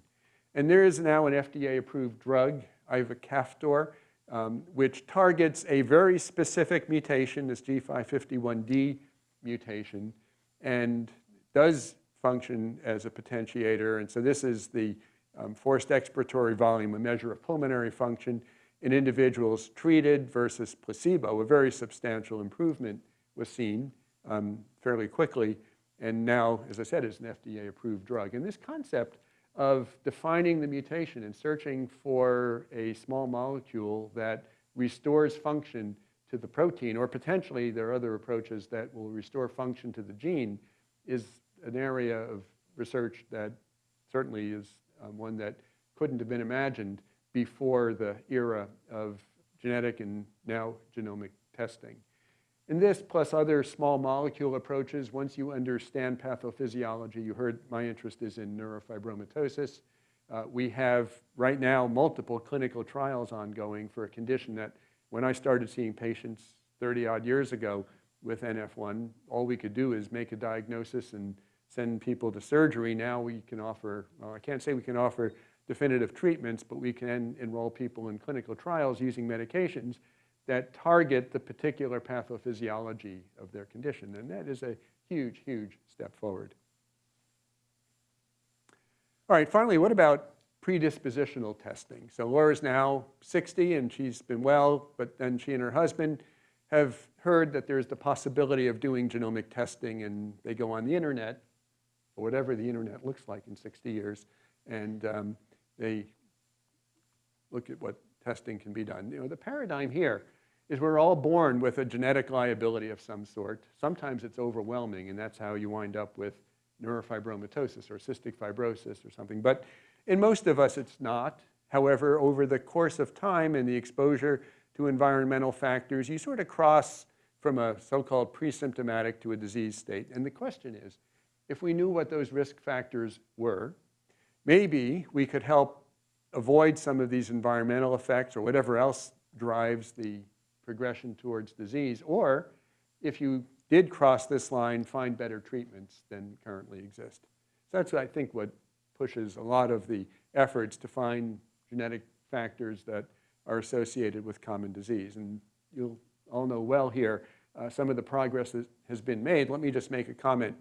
And there is now an FDA-approved drug, ivacaftor, um, which targets a very specific mutation, this G551D mutation, and does function as a potentiator. And so this is the um, forced expiratory volume, a measure of pulmonary function in individuals treated versus placebo, a very substantial improvement was seen um, fairly quickly. And now, as I said, is an FDA-approved drug. And this concept of defining the mutation and searching for a small molecule that restores function to the protein, or potentially there are other approaches that will restore function to the gene, is an area of research that certainly is um, one that couldn't have been imagined before the era of genetic and now genomic testing. In this, plus other small molecule approaches, once you understand pathophysiology, you heard my interest is in neurofibromatosis. Uh, we have right now multiple clinical trials ongoing for a condition that when I started seeing patients 30 odd years ago with NF1, all we could do is make a diagnosis and send people to surgery. Now we can offer, well, I can't say we can offer definitive treatments, but we can enroll people in clinical trials using medications that target the particular pathophysiology of their condition. And that is a huge, huge step forward. All right, finally, what about predispositional testing? So Laura's now 60 and she's been well, but then she and her husband have heard that there's the possibility of doing genomic testing and they go on the internet, or whatever the internet looks like in 60 years, and um, they look at what testing can be done. You know, the paradigm here is we're all born with a genetic liability of some sort. Sometimes it's overwhelming, and that's how you wind up with neurofibromatosis or cystic fibrosis or something. But in most of us, it's not. However, over the course of time and the exposure to environmental factors, you sort of cross from a so-called pre-symptomatic to a disease state. And the question is, if we knew what those risk factors were, maybe we could help avoid some of these environmental effects or whatever else drives the progression towards disease, or if you did cross this line, find better treatments than currently exist. So that's, I think, what pushes a lot of the efforts to find genetic factors that are associated with common disease. And you'll all know well here uh, some of the progress that has been made. Let me just make a comment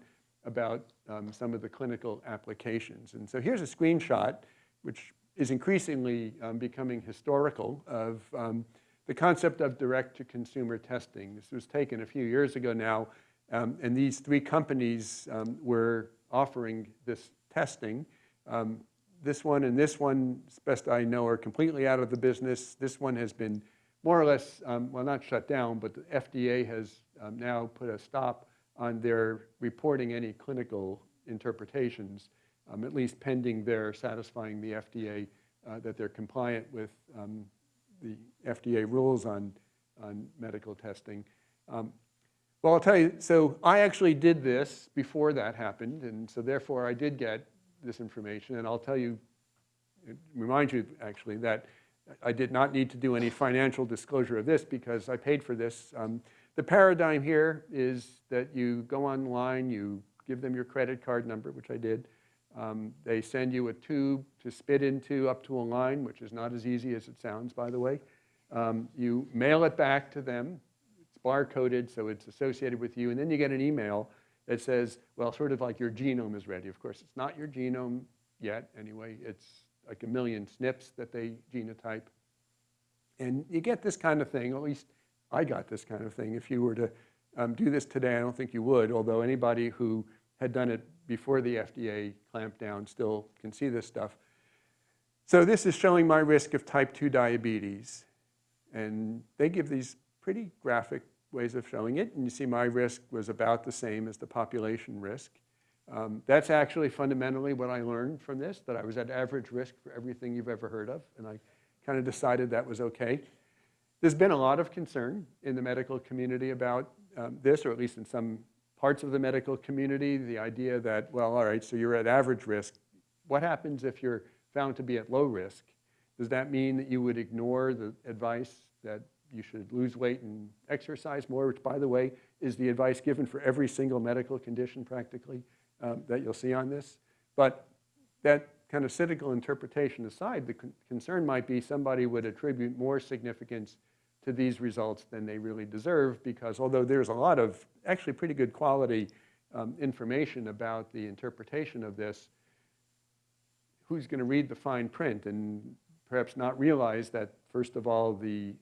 about um, some of the clinical applications. And so here's a screenshot, which is increasingly um, becoming historical of um, the concept of direct-to-consumer testing. This was taken a few years ago now, um, and these three companies um, were offering this testing. This one and this one, as best I know, are completely out of the business. This one has been more or less, um, well, not shut down, but the FDA has um, now put a stop on their reporting any clinical interpretations, um, at least pending their satisfying the FDA uh, that they're compliant with um, the FDA rules on, on medical testing. Um, well, I'll tell you, so I actually did this before that happened, and so therefore I did get this information, and I'll tell you, remind you actually that I did not need to do any financial disclosure of this because I paid for this. The paradigm here is that you go online, you give them your credit card number, which I did. Um, they send you a tube to spit into up to a line, which is not as easy as it sounds, by the way. Um, you mail it back to them. It's barcoded, so it's associated with you. And then you get an email that says, well, sort of like your genome is ready. Of course, it's not your genome yet, anyway. It's like a million SNPs that they genotype. And you get this kind of thing, at least I got this kind of thing. If you were to um, do this today, I don't think you would, although anybody who had done it before the FDA clamped down still can see this stuff. So this is showing my risk of type 2 diabetes. And they give these pretty graphic ways of showing it. And you see my risk was about the same as the population risk. Um, that's actually fundamentally what I learned from this, that I was at average risk for everything you've ever heard of. And I kind of decided that was okay. There's been a lot of concern in the medical community about um, this, or at least in some parts of the medical community, the idea that, well, all right, so you're at average risk. What happens if you're found to be at low risk? Does that mean that you would ignore the advice that you should lose weight and exercise more, which, by the way, is the advice given for every single medical condition practically um, that you'll see on this? But that kind of cynical interpretation aside, the con concern might be somebody would attribute more significance to these results than they really deserve because although there's a lot of actually pretty good quality um, information about the interpretation of this, who's going to read the fine print and perhaps not realize that, first of all, the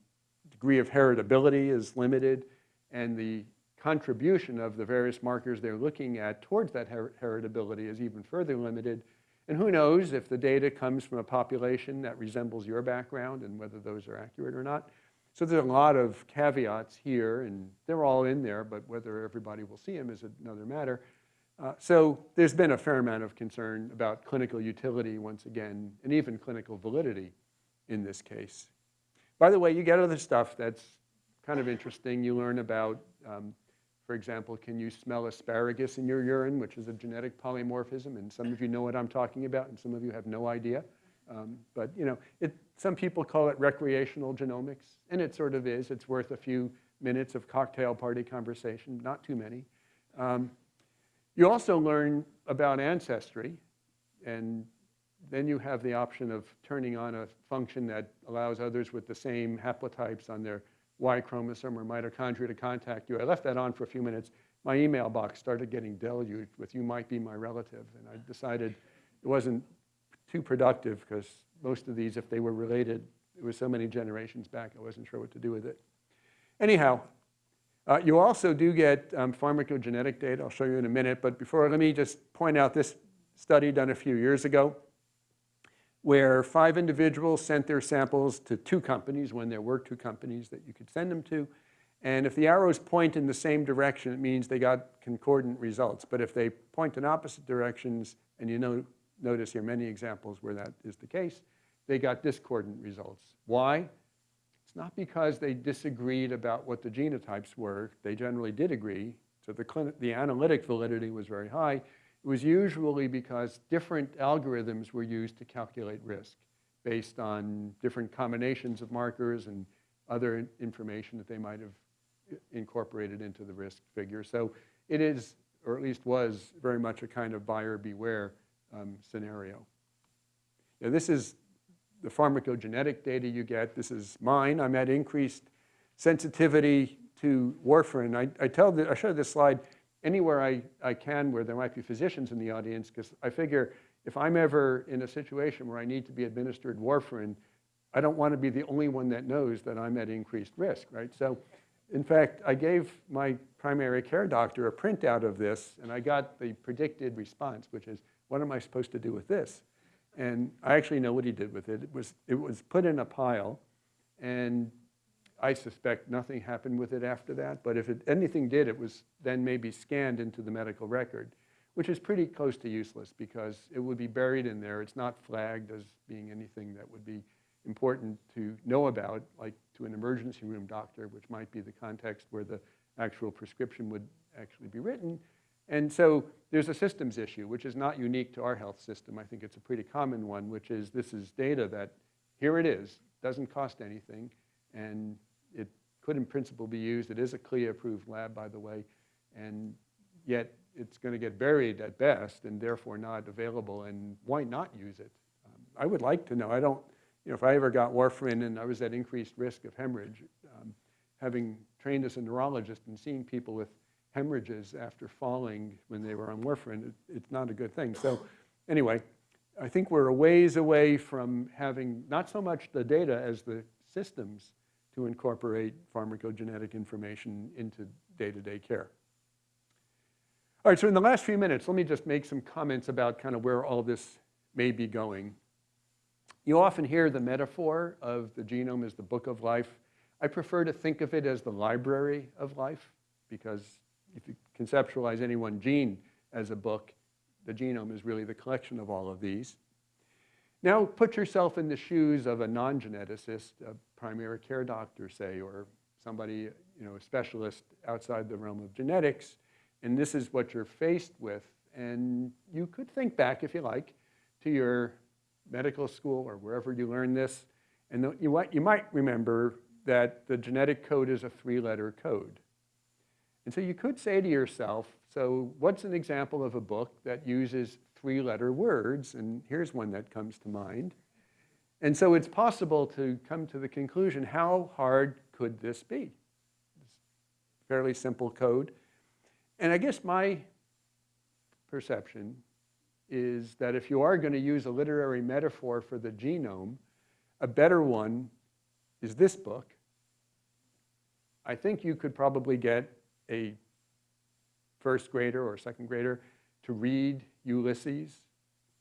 degree of heritability is limited and the contribution of the various markers they're looking at towards that her heritability is even further limited. And who knows if the data comes from a population that resembles your background and whether those are accurate or not. So there's a lot of caveats here, and they're all in there, but whether everybody will see them is another matter. Uh, so there's been a fair amount of concern about clinical utility once again, and even clinical validity in this case. By the way, you get other stuff that's kind of interesting. You learn about, um, for example, can you smell asparagus in your urine, which is a genetic polymorphism, and some of you know what I'm talking about, and some of you have no idea. Um, but you know, it, some people call it recreational genomics, and it sort of is. It's worth a few minutes of cocktail party conversation, not too many. Um, you also learn about ancestry, and then you have the option of turning on a function that allows others with the same haplotypes on their Y chromosome or mitochondria to contact you. I left that on for a few minutes. My email box started getting deluged with you might be my relative, and I decided it wasn't too productive because most of these, if they were related, it was so many generations back, I wasn't sure what to do with it. Anyhow, uh, you also do get um, pharmacogenetic data. I'll show you in a minute. But before, let me just point out this study done a few years ago where five individuals sent their samples to two companies when there were two companies that you could send them to. And if the arrows point in the same direction, it means they got concordant results. But if they point in opposite directions, and you know notice here many examples where that is the case, they got discordant results. Why? It's not because they disagreed about what the genotypes were. They generally did agree, so the, the analytic validity was very high. It was usually because different algorithms were used to calculate risk based on different combinations of markers and other information that they might have incorporated into the risk figure. So it is, or at least was, very much a kind of buyer beware um, scenario. know, this is the pharmacogenetic data you get. This is mine. I'm at increased sensitivity to warfarin. I, I tell the, I show this slide anywhere I, I can where there might be physicians in the audience because I figure if I'm ever in a situation where I need to be administered warfarin, I don't want to be the only one that knows that I'm at increased risk, right? So in fact, I gave my primary care doctor a printout of this and I got the predicted response, which is, what am I supposed to do with this? And I actually know what he did with it. It was, it was put in a pile and I suspect nothing happened with it after that, but if it, anything did, it was then maybe scanned into the medical record, which is pretty close to useless because it would be buried in there. It's not flagged as being anything that would be important to know about, like to an emergency room doctor, which might be the context where the actual prescription would actually be written. And so there's a systems issue, which is not unique to our health system. I think it's a pretty common one, which is this is data that here it is, doesn't cost anything, and it could in principle be used. It is a CLIA-approved lab, by the way, and yet it's going to get buried at best and therefore not available, and why not use it? Um, I would like to know. I don't, you know, if I ever got warfarin and I was at increased risk of hemorrhage, um, having trained as a neurologist and seeing people with hemorrhages after falling when they were on warfarin, it, it's not a good thing. So anyway, I think we're a ways away from having not so much the data as the systems to incorporate pharmacogenetic information into day-to-day -day care. All right, so in the last few minutes, let me just make some comments about kind of where all this may be going. You often hear the metaphor of the genome as the book of life. I prefer to think of it as the library of life because if you conceptualize any one gene as a book, the genome is really the collection of all of these. Now put yourself in the shoes of a non-geneticist, a primary care doctor, say, or somebody, you know, a specialist outside the realm of genetics, and this is what you're faced with. And you could think back, if you like, to your medical school or wherever you learned this, and you, you might remember that the genetic code is a three-letter code. And so you could say to yourself, so what's an example of a book that uses three-letter words? And here's one that comes to mind. And so it's possible to come to the conclusion, how hard could this be? It's fairly simple code. And I guess my perception is that if you are going to use a literary metaphor for the genome, a better one is this book. I think you could probably get a first grader or second grader to read Ulysses,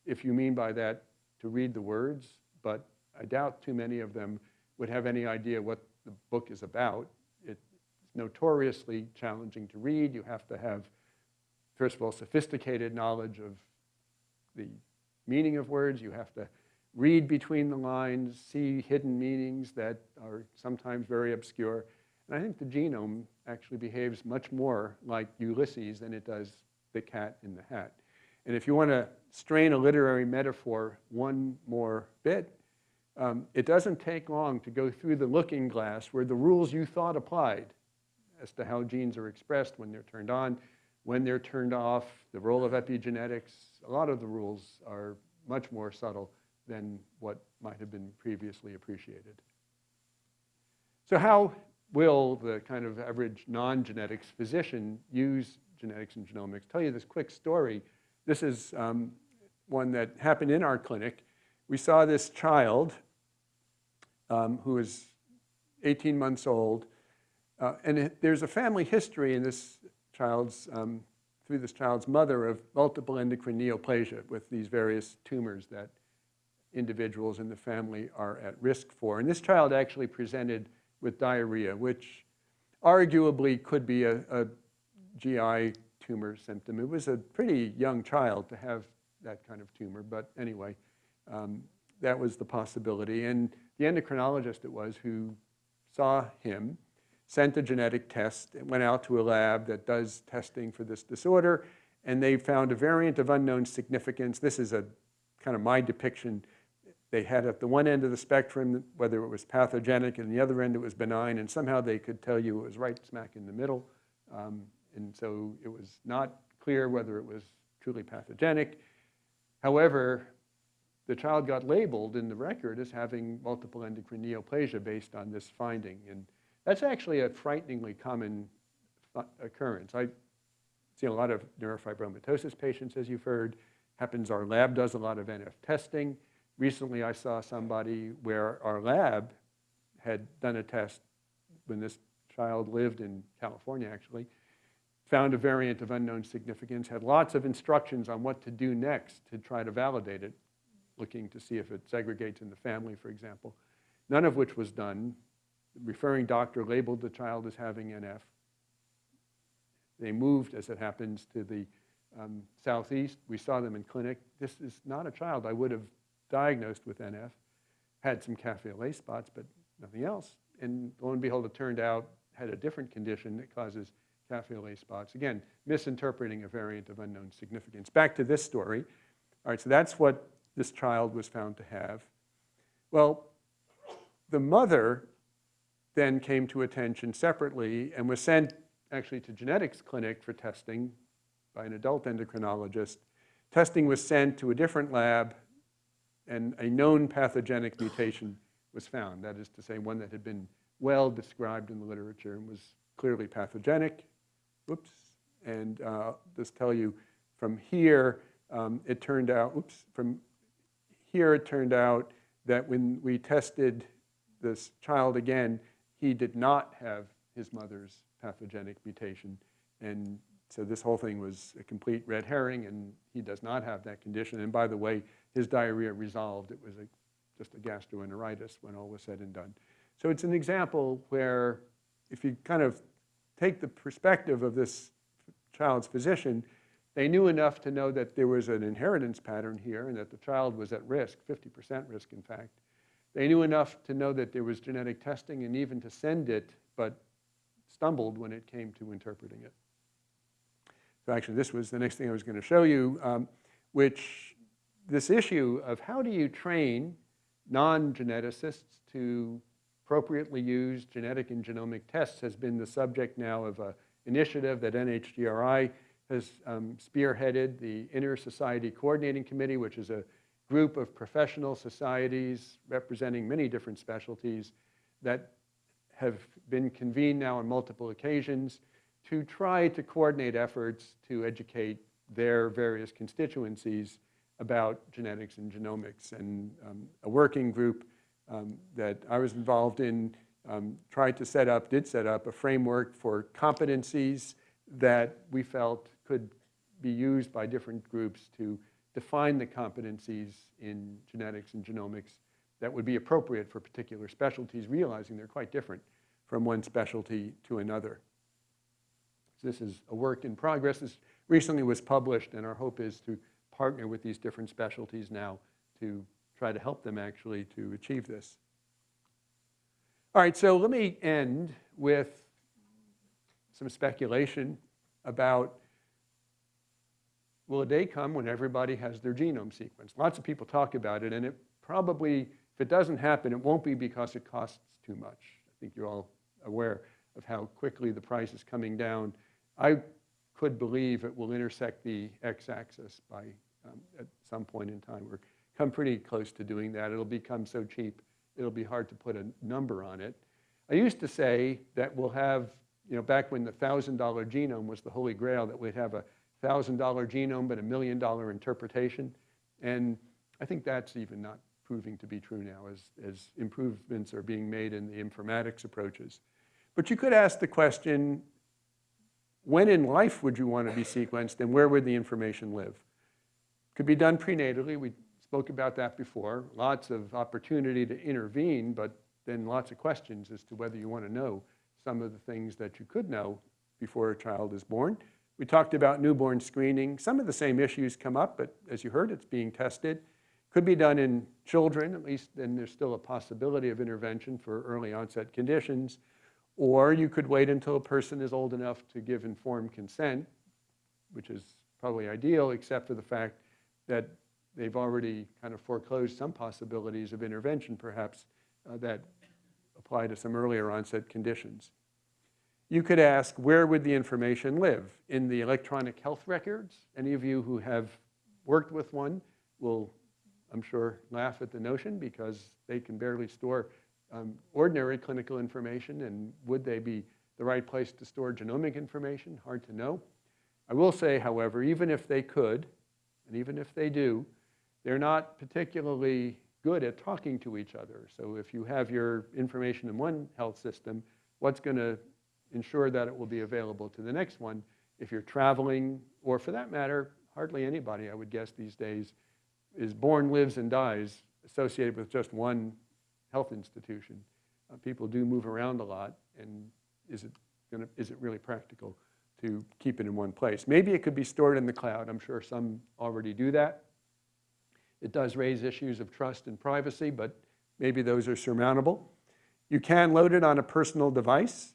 if you mean by that to read the words, but I doubt too many of them would have any idea what the book is about. It's notoriously challenging to read. You have to have, first of all, sophisticated knowledge of the meaning of words. You have to read between the lines, see hidden meanings that are sometimes very obscure. And I think the genome actually behaves much more like Ulysses than it does the cat in the hat. And if you want to strain a literary metaphor one more bit, um, it doesn't take long to go through the looking glass where the rules you thought applied as to how genes are expressed when they're turned on, when they're turned off, the role of epigenetics, a lot of the rules are much more subtle than what might have been previously appreciated. So how will the kind of average non-genetics physician use genetics and genomics? Tell you this quick story. This is um, one that happened in our clinic. We saw this child um, who was 18 months old, uh, and it, there's a family history in this child's, um, through this child's mother of multiple endocrine neoplasia with these various tumors that individuals in the family are at risk for. And this child actually presented with diarrhea, which arguably could be a, a GI tumor symptom. It was a pretty young child to have that kind of tumor, but anyway, um, that was the possibility. And the endocrinologist it was who saw him, sent a genetic test, went out to a lab that does testing for this disorder, and they found a variant of unknown significance. This is a kind of my depiction they had at the one end of the spectrum whether it was pathogenic, and the other end it was benign, and somehow they could tell you it was right smack in the middle. Um, and so it was not clear whether it was truly pathogenic. However, the child got labeled in the record as having multiple endocrine neoplasia based on this finding. And that's actually a frighteningly common occurrence. I see a lot of neurofibromatosis patients, as you've heard. Happens our lab does a lot of NF testing. Recently, I saw somebody where our lab had done a test when this child lived in California, actually, found a variant of unknown significance, had lots of instructions on what to do next to try to validate it, looking to see if it segregates in the family, for example, none of which was done. The referring doctor labeled the child as having NF. They moved, as it happens, to the um, southeast. We saw them in clinic. This is not a child I would have diagnosed with NF. Had some lait spots, but nothing else. And lo and behold, it turned out had a different condition that causes cafe au lait spots. Again, misinterpreting a variant of unknown significance. Back to this story. All right, so that's what this child was found to have. Well, the mother then came to attention separately and was sent actually to genetics clinic for testing by an adult endocrinologist. Testing was sent to a different lab and a known pathogenic mutation was found. That is to say, one that had been well described in the literature and was clearly pathogenic. Oops. And uh, just tell you from here, um, it turned out, oops, from here it turned out that when we tested this child again, he did not have his mother's pathogenic mutation. And so this whole thing was a complete red herring, and he does not have that condition. And by the way, his diarrhea resolved. It was a, just a gastroenteritis when all was said and done. So it's an example where if you kind of take the perspective of this child's physician, they knew enough to know that there was an inheritance pattern here and that the child was at risk, 50% risk in fact. They knew enough to know that there was genetic testing and even to send it, but stumbled when it came to interpreting it. So actually, this was the next thing I was going to show you, um, which this issue of how do you train non-geneticists to appropriately use genetic and genomic tests has been the subject now of an initiative that NHGRI has um, spearheaded, the Inter-Society Coordinating Committee, which is a group of professional societies representing many different specialties that have been convened now on multiple occasions to try to coordinate efforts to educate their various constituencies about genetics and genomics. And um, a working group um, that I was involved in um, tried to set up, did set up a framework for competencies that we felt could be used by different groups to define the competencies in genetics and genomics that would be appropriate for particular specialties, realizing they're quite different from one specialty to another. This is a work in progress. This recently was published, and our hope is to partner with these different specialties now to try to help them actually to achieve this. All right, so let me end with some speculation about will a day come when everybody has their genome sequenced? Lots of people talk about it, and it probably, if it doesn't happen, it won't be because it costs too much. I think you're all aware of how quickly the price is coming down. I could believe it will intersect the x-axis by um, at some point in time. We're come pretty close to doing that. It'll become so cheap, it'll be hard to put a number on it. I used to say that we'll have, you know, back when the $1,000 genome was the holy grail, that we'd have a $1,000 genome but a million dollar interpretation. And I think that's even not proving to be true now as, as improvements are being made in the informatics approaches. But you could ask the question, when in life would you want to be sequenced and where would the information live? Could be done prenatally. We spoke about that before. Lots of opportunity to intervene, but then lots of questions as to whether you want to know some of the things that you could know before a child is born. We talked about newborn screening. Some of the same issues come up, but as you heard, it's being tested. Could be done in children, at least then there's still a possibility of intervention for early onset conditions. Or you could wait until a person is old enough to give informed consent, which is probably ideal, except for the fact that they've already kind of foreclosed some possibilities of intervention, perhaps, uh, that apply to some earlier onset conditions. You could ask, where would the information live? In the electronic health records? Any of you who have worked with one will I'm sure, laugh at the notion because they can barely store um, ordinary clinical information, and would they be the right place to store genomic information? Hard to know. I will say, however, even if they could, and even if they do, they're not particularly good at talking to each other. So if you have your information in one health system, what's going to ensure that it will be available to the next one? If you're traveling, or for that matter, hardly anybody, I would guess these days, is born, lives, and dies associated with just one health institution. Uh, people do move around a lot, and is it, gonna, is it really practical to keep it in one place? Maybe it could be stored in the cloud. I'm sure some already do that. It does raise issues of trust and privacy, but maybe those are surmountable. You can load it on a personal device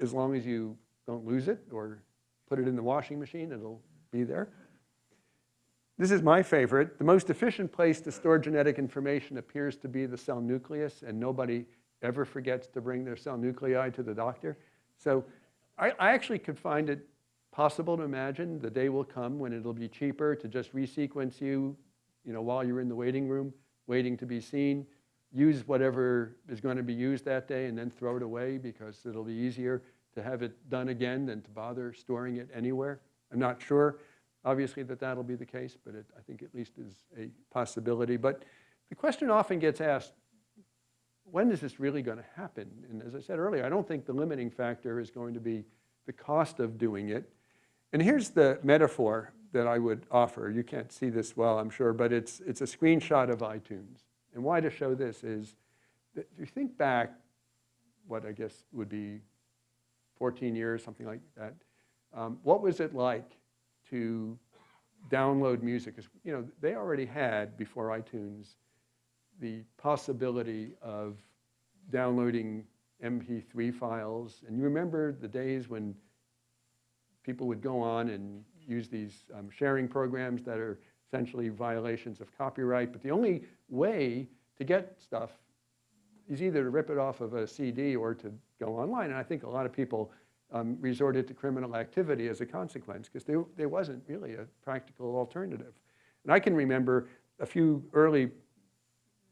as long as you don't lose it or put it in the washing machine, it'll be there. This is my favorite. The most efficient place to store genetic information appears to be the cell nucleus, and nobody ever forgets to bring their cell nuclei to the doctor. So I, I actually could find it possible to imagine the day will come when it'll be cheaper to just resequence you, you know, while you're in the waiting room, waiting to be seen, use whatever is going to be used that day and then throw it away because it'll be easier to have it done again than to bother storing it anywhere. I'm not sure, obviously, that that'll be the case, but it, I think at least is a possibility. But the question often gets asked, when is this really going to happen? And as I said earlier, I don't think the limiting factor is going to be the cost of doing it. And here's the metaphor that I would offer. You can't see this well, I'm sure, but it's, it's a screenshot of iTunes. And why to show this is that if you think back, what I guess would be 14 years, something like that, um, what was it like to download music? Because you know, they already had, before iTunes, the possibility of downloading MP3 files. And you remember the days when people would go on and use these um, sharing programs that are essentially violations of copyright. But the only way to get stuff is either to rip it off of a CD or to go online. And I think a lot of people um, resorted to criminal activity as a consequence because there, there wasn't really a practical alternative. And I can remember a few early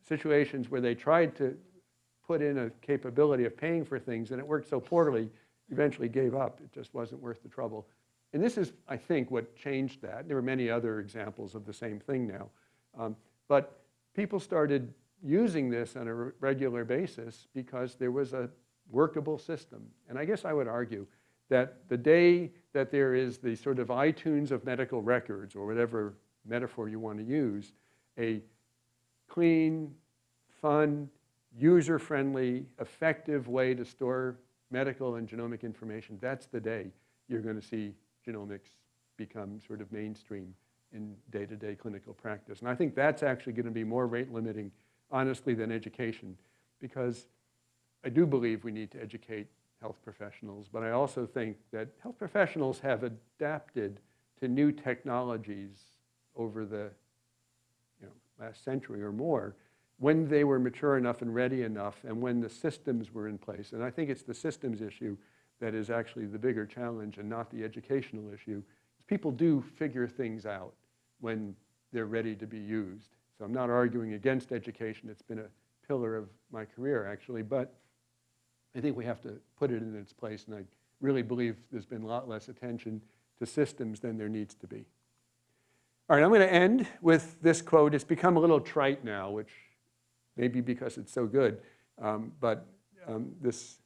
situations where they tried to put in a capability of paying for things and it worked so poorly, eventually gave up. It just wasn't worth the trouble. And this is, I think, what changed that. There are many other examples of the same thing now. Um, but people started using this on a regular basis because there was a workable system. And I guess I would argue that the day that there is the sort of iTunes of medical records, or whatever metaphor you want to use, a clean, fun, user-friendly, effective way to store medical and genomic information, that's the day you're going to see genomics become sort of mainstream in day-to-day clinical practice. And I think that's actually going to be more rate limiting, honestly, than education, because I do believe we need to educate health professionals, but I also think that health professionals have adapted to new technologies over the you know, last century or more when they were mature enough and ready enough and when the systems were in place. And I think it's the systems issue that is actually the bigger challenge and not the educational issue. People do figure things out when they're ready to be used. So I'm not arguing against education. It's been a pillar of my career, actually. But I think we have to put it in its place. And I really believe there's been a lot less attention to systems than there needs to be. All right, I'm going to end with this quote. It's become a little trite now, which maybe because it's so good. Um, but um, this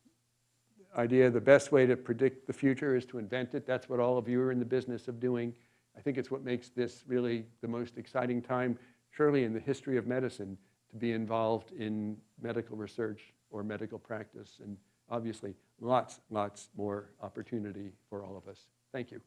idea the best way to predict the future is to invent it. That's what all of you are in the business of doing. I think it's what makes this really the most exciting time, surely in the history of medicine, to be involved in medical research or medical practice. And obviously, lots, lots more opportunity for all of us. Thank you.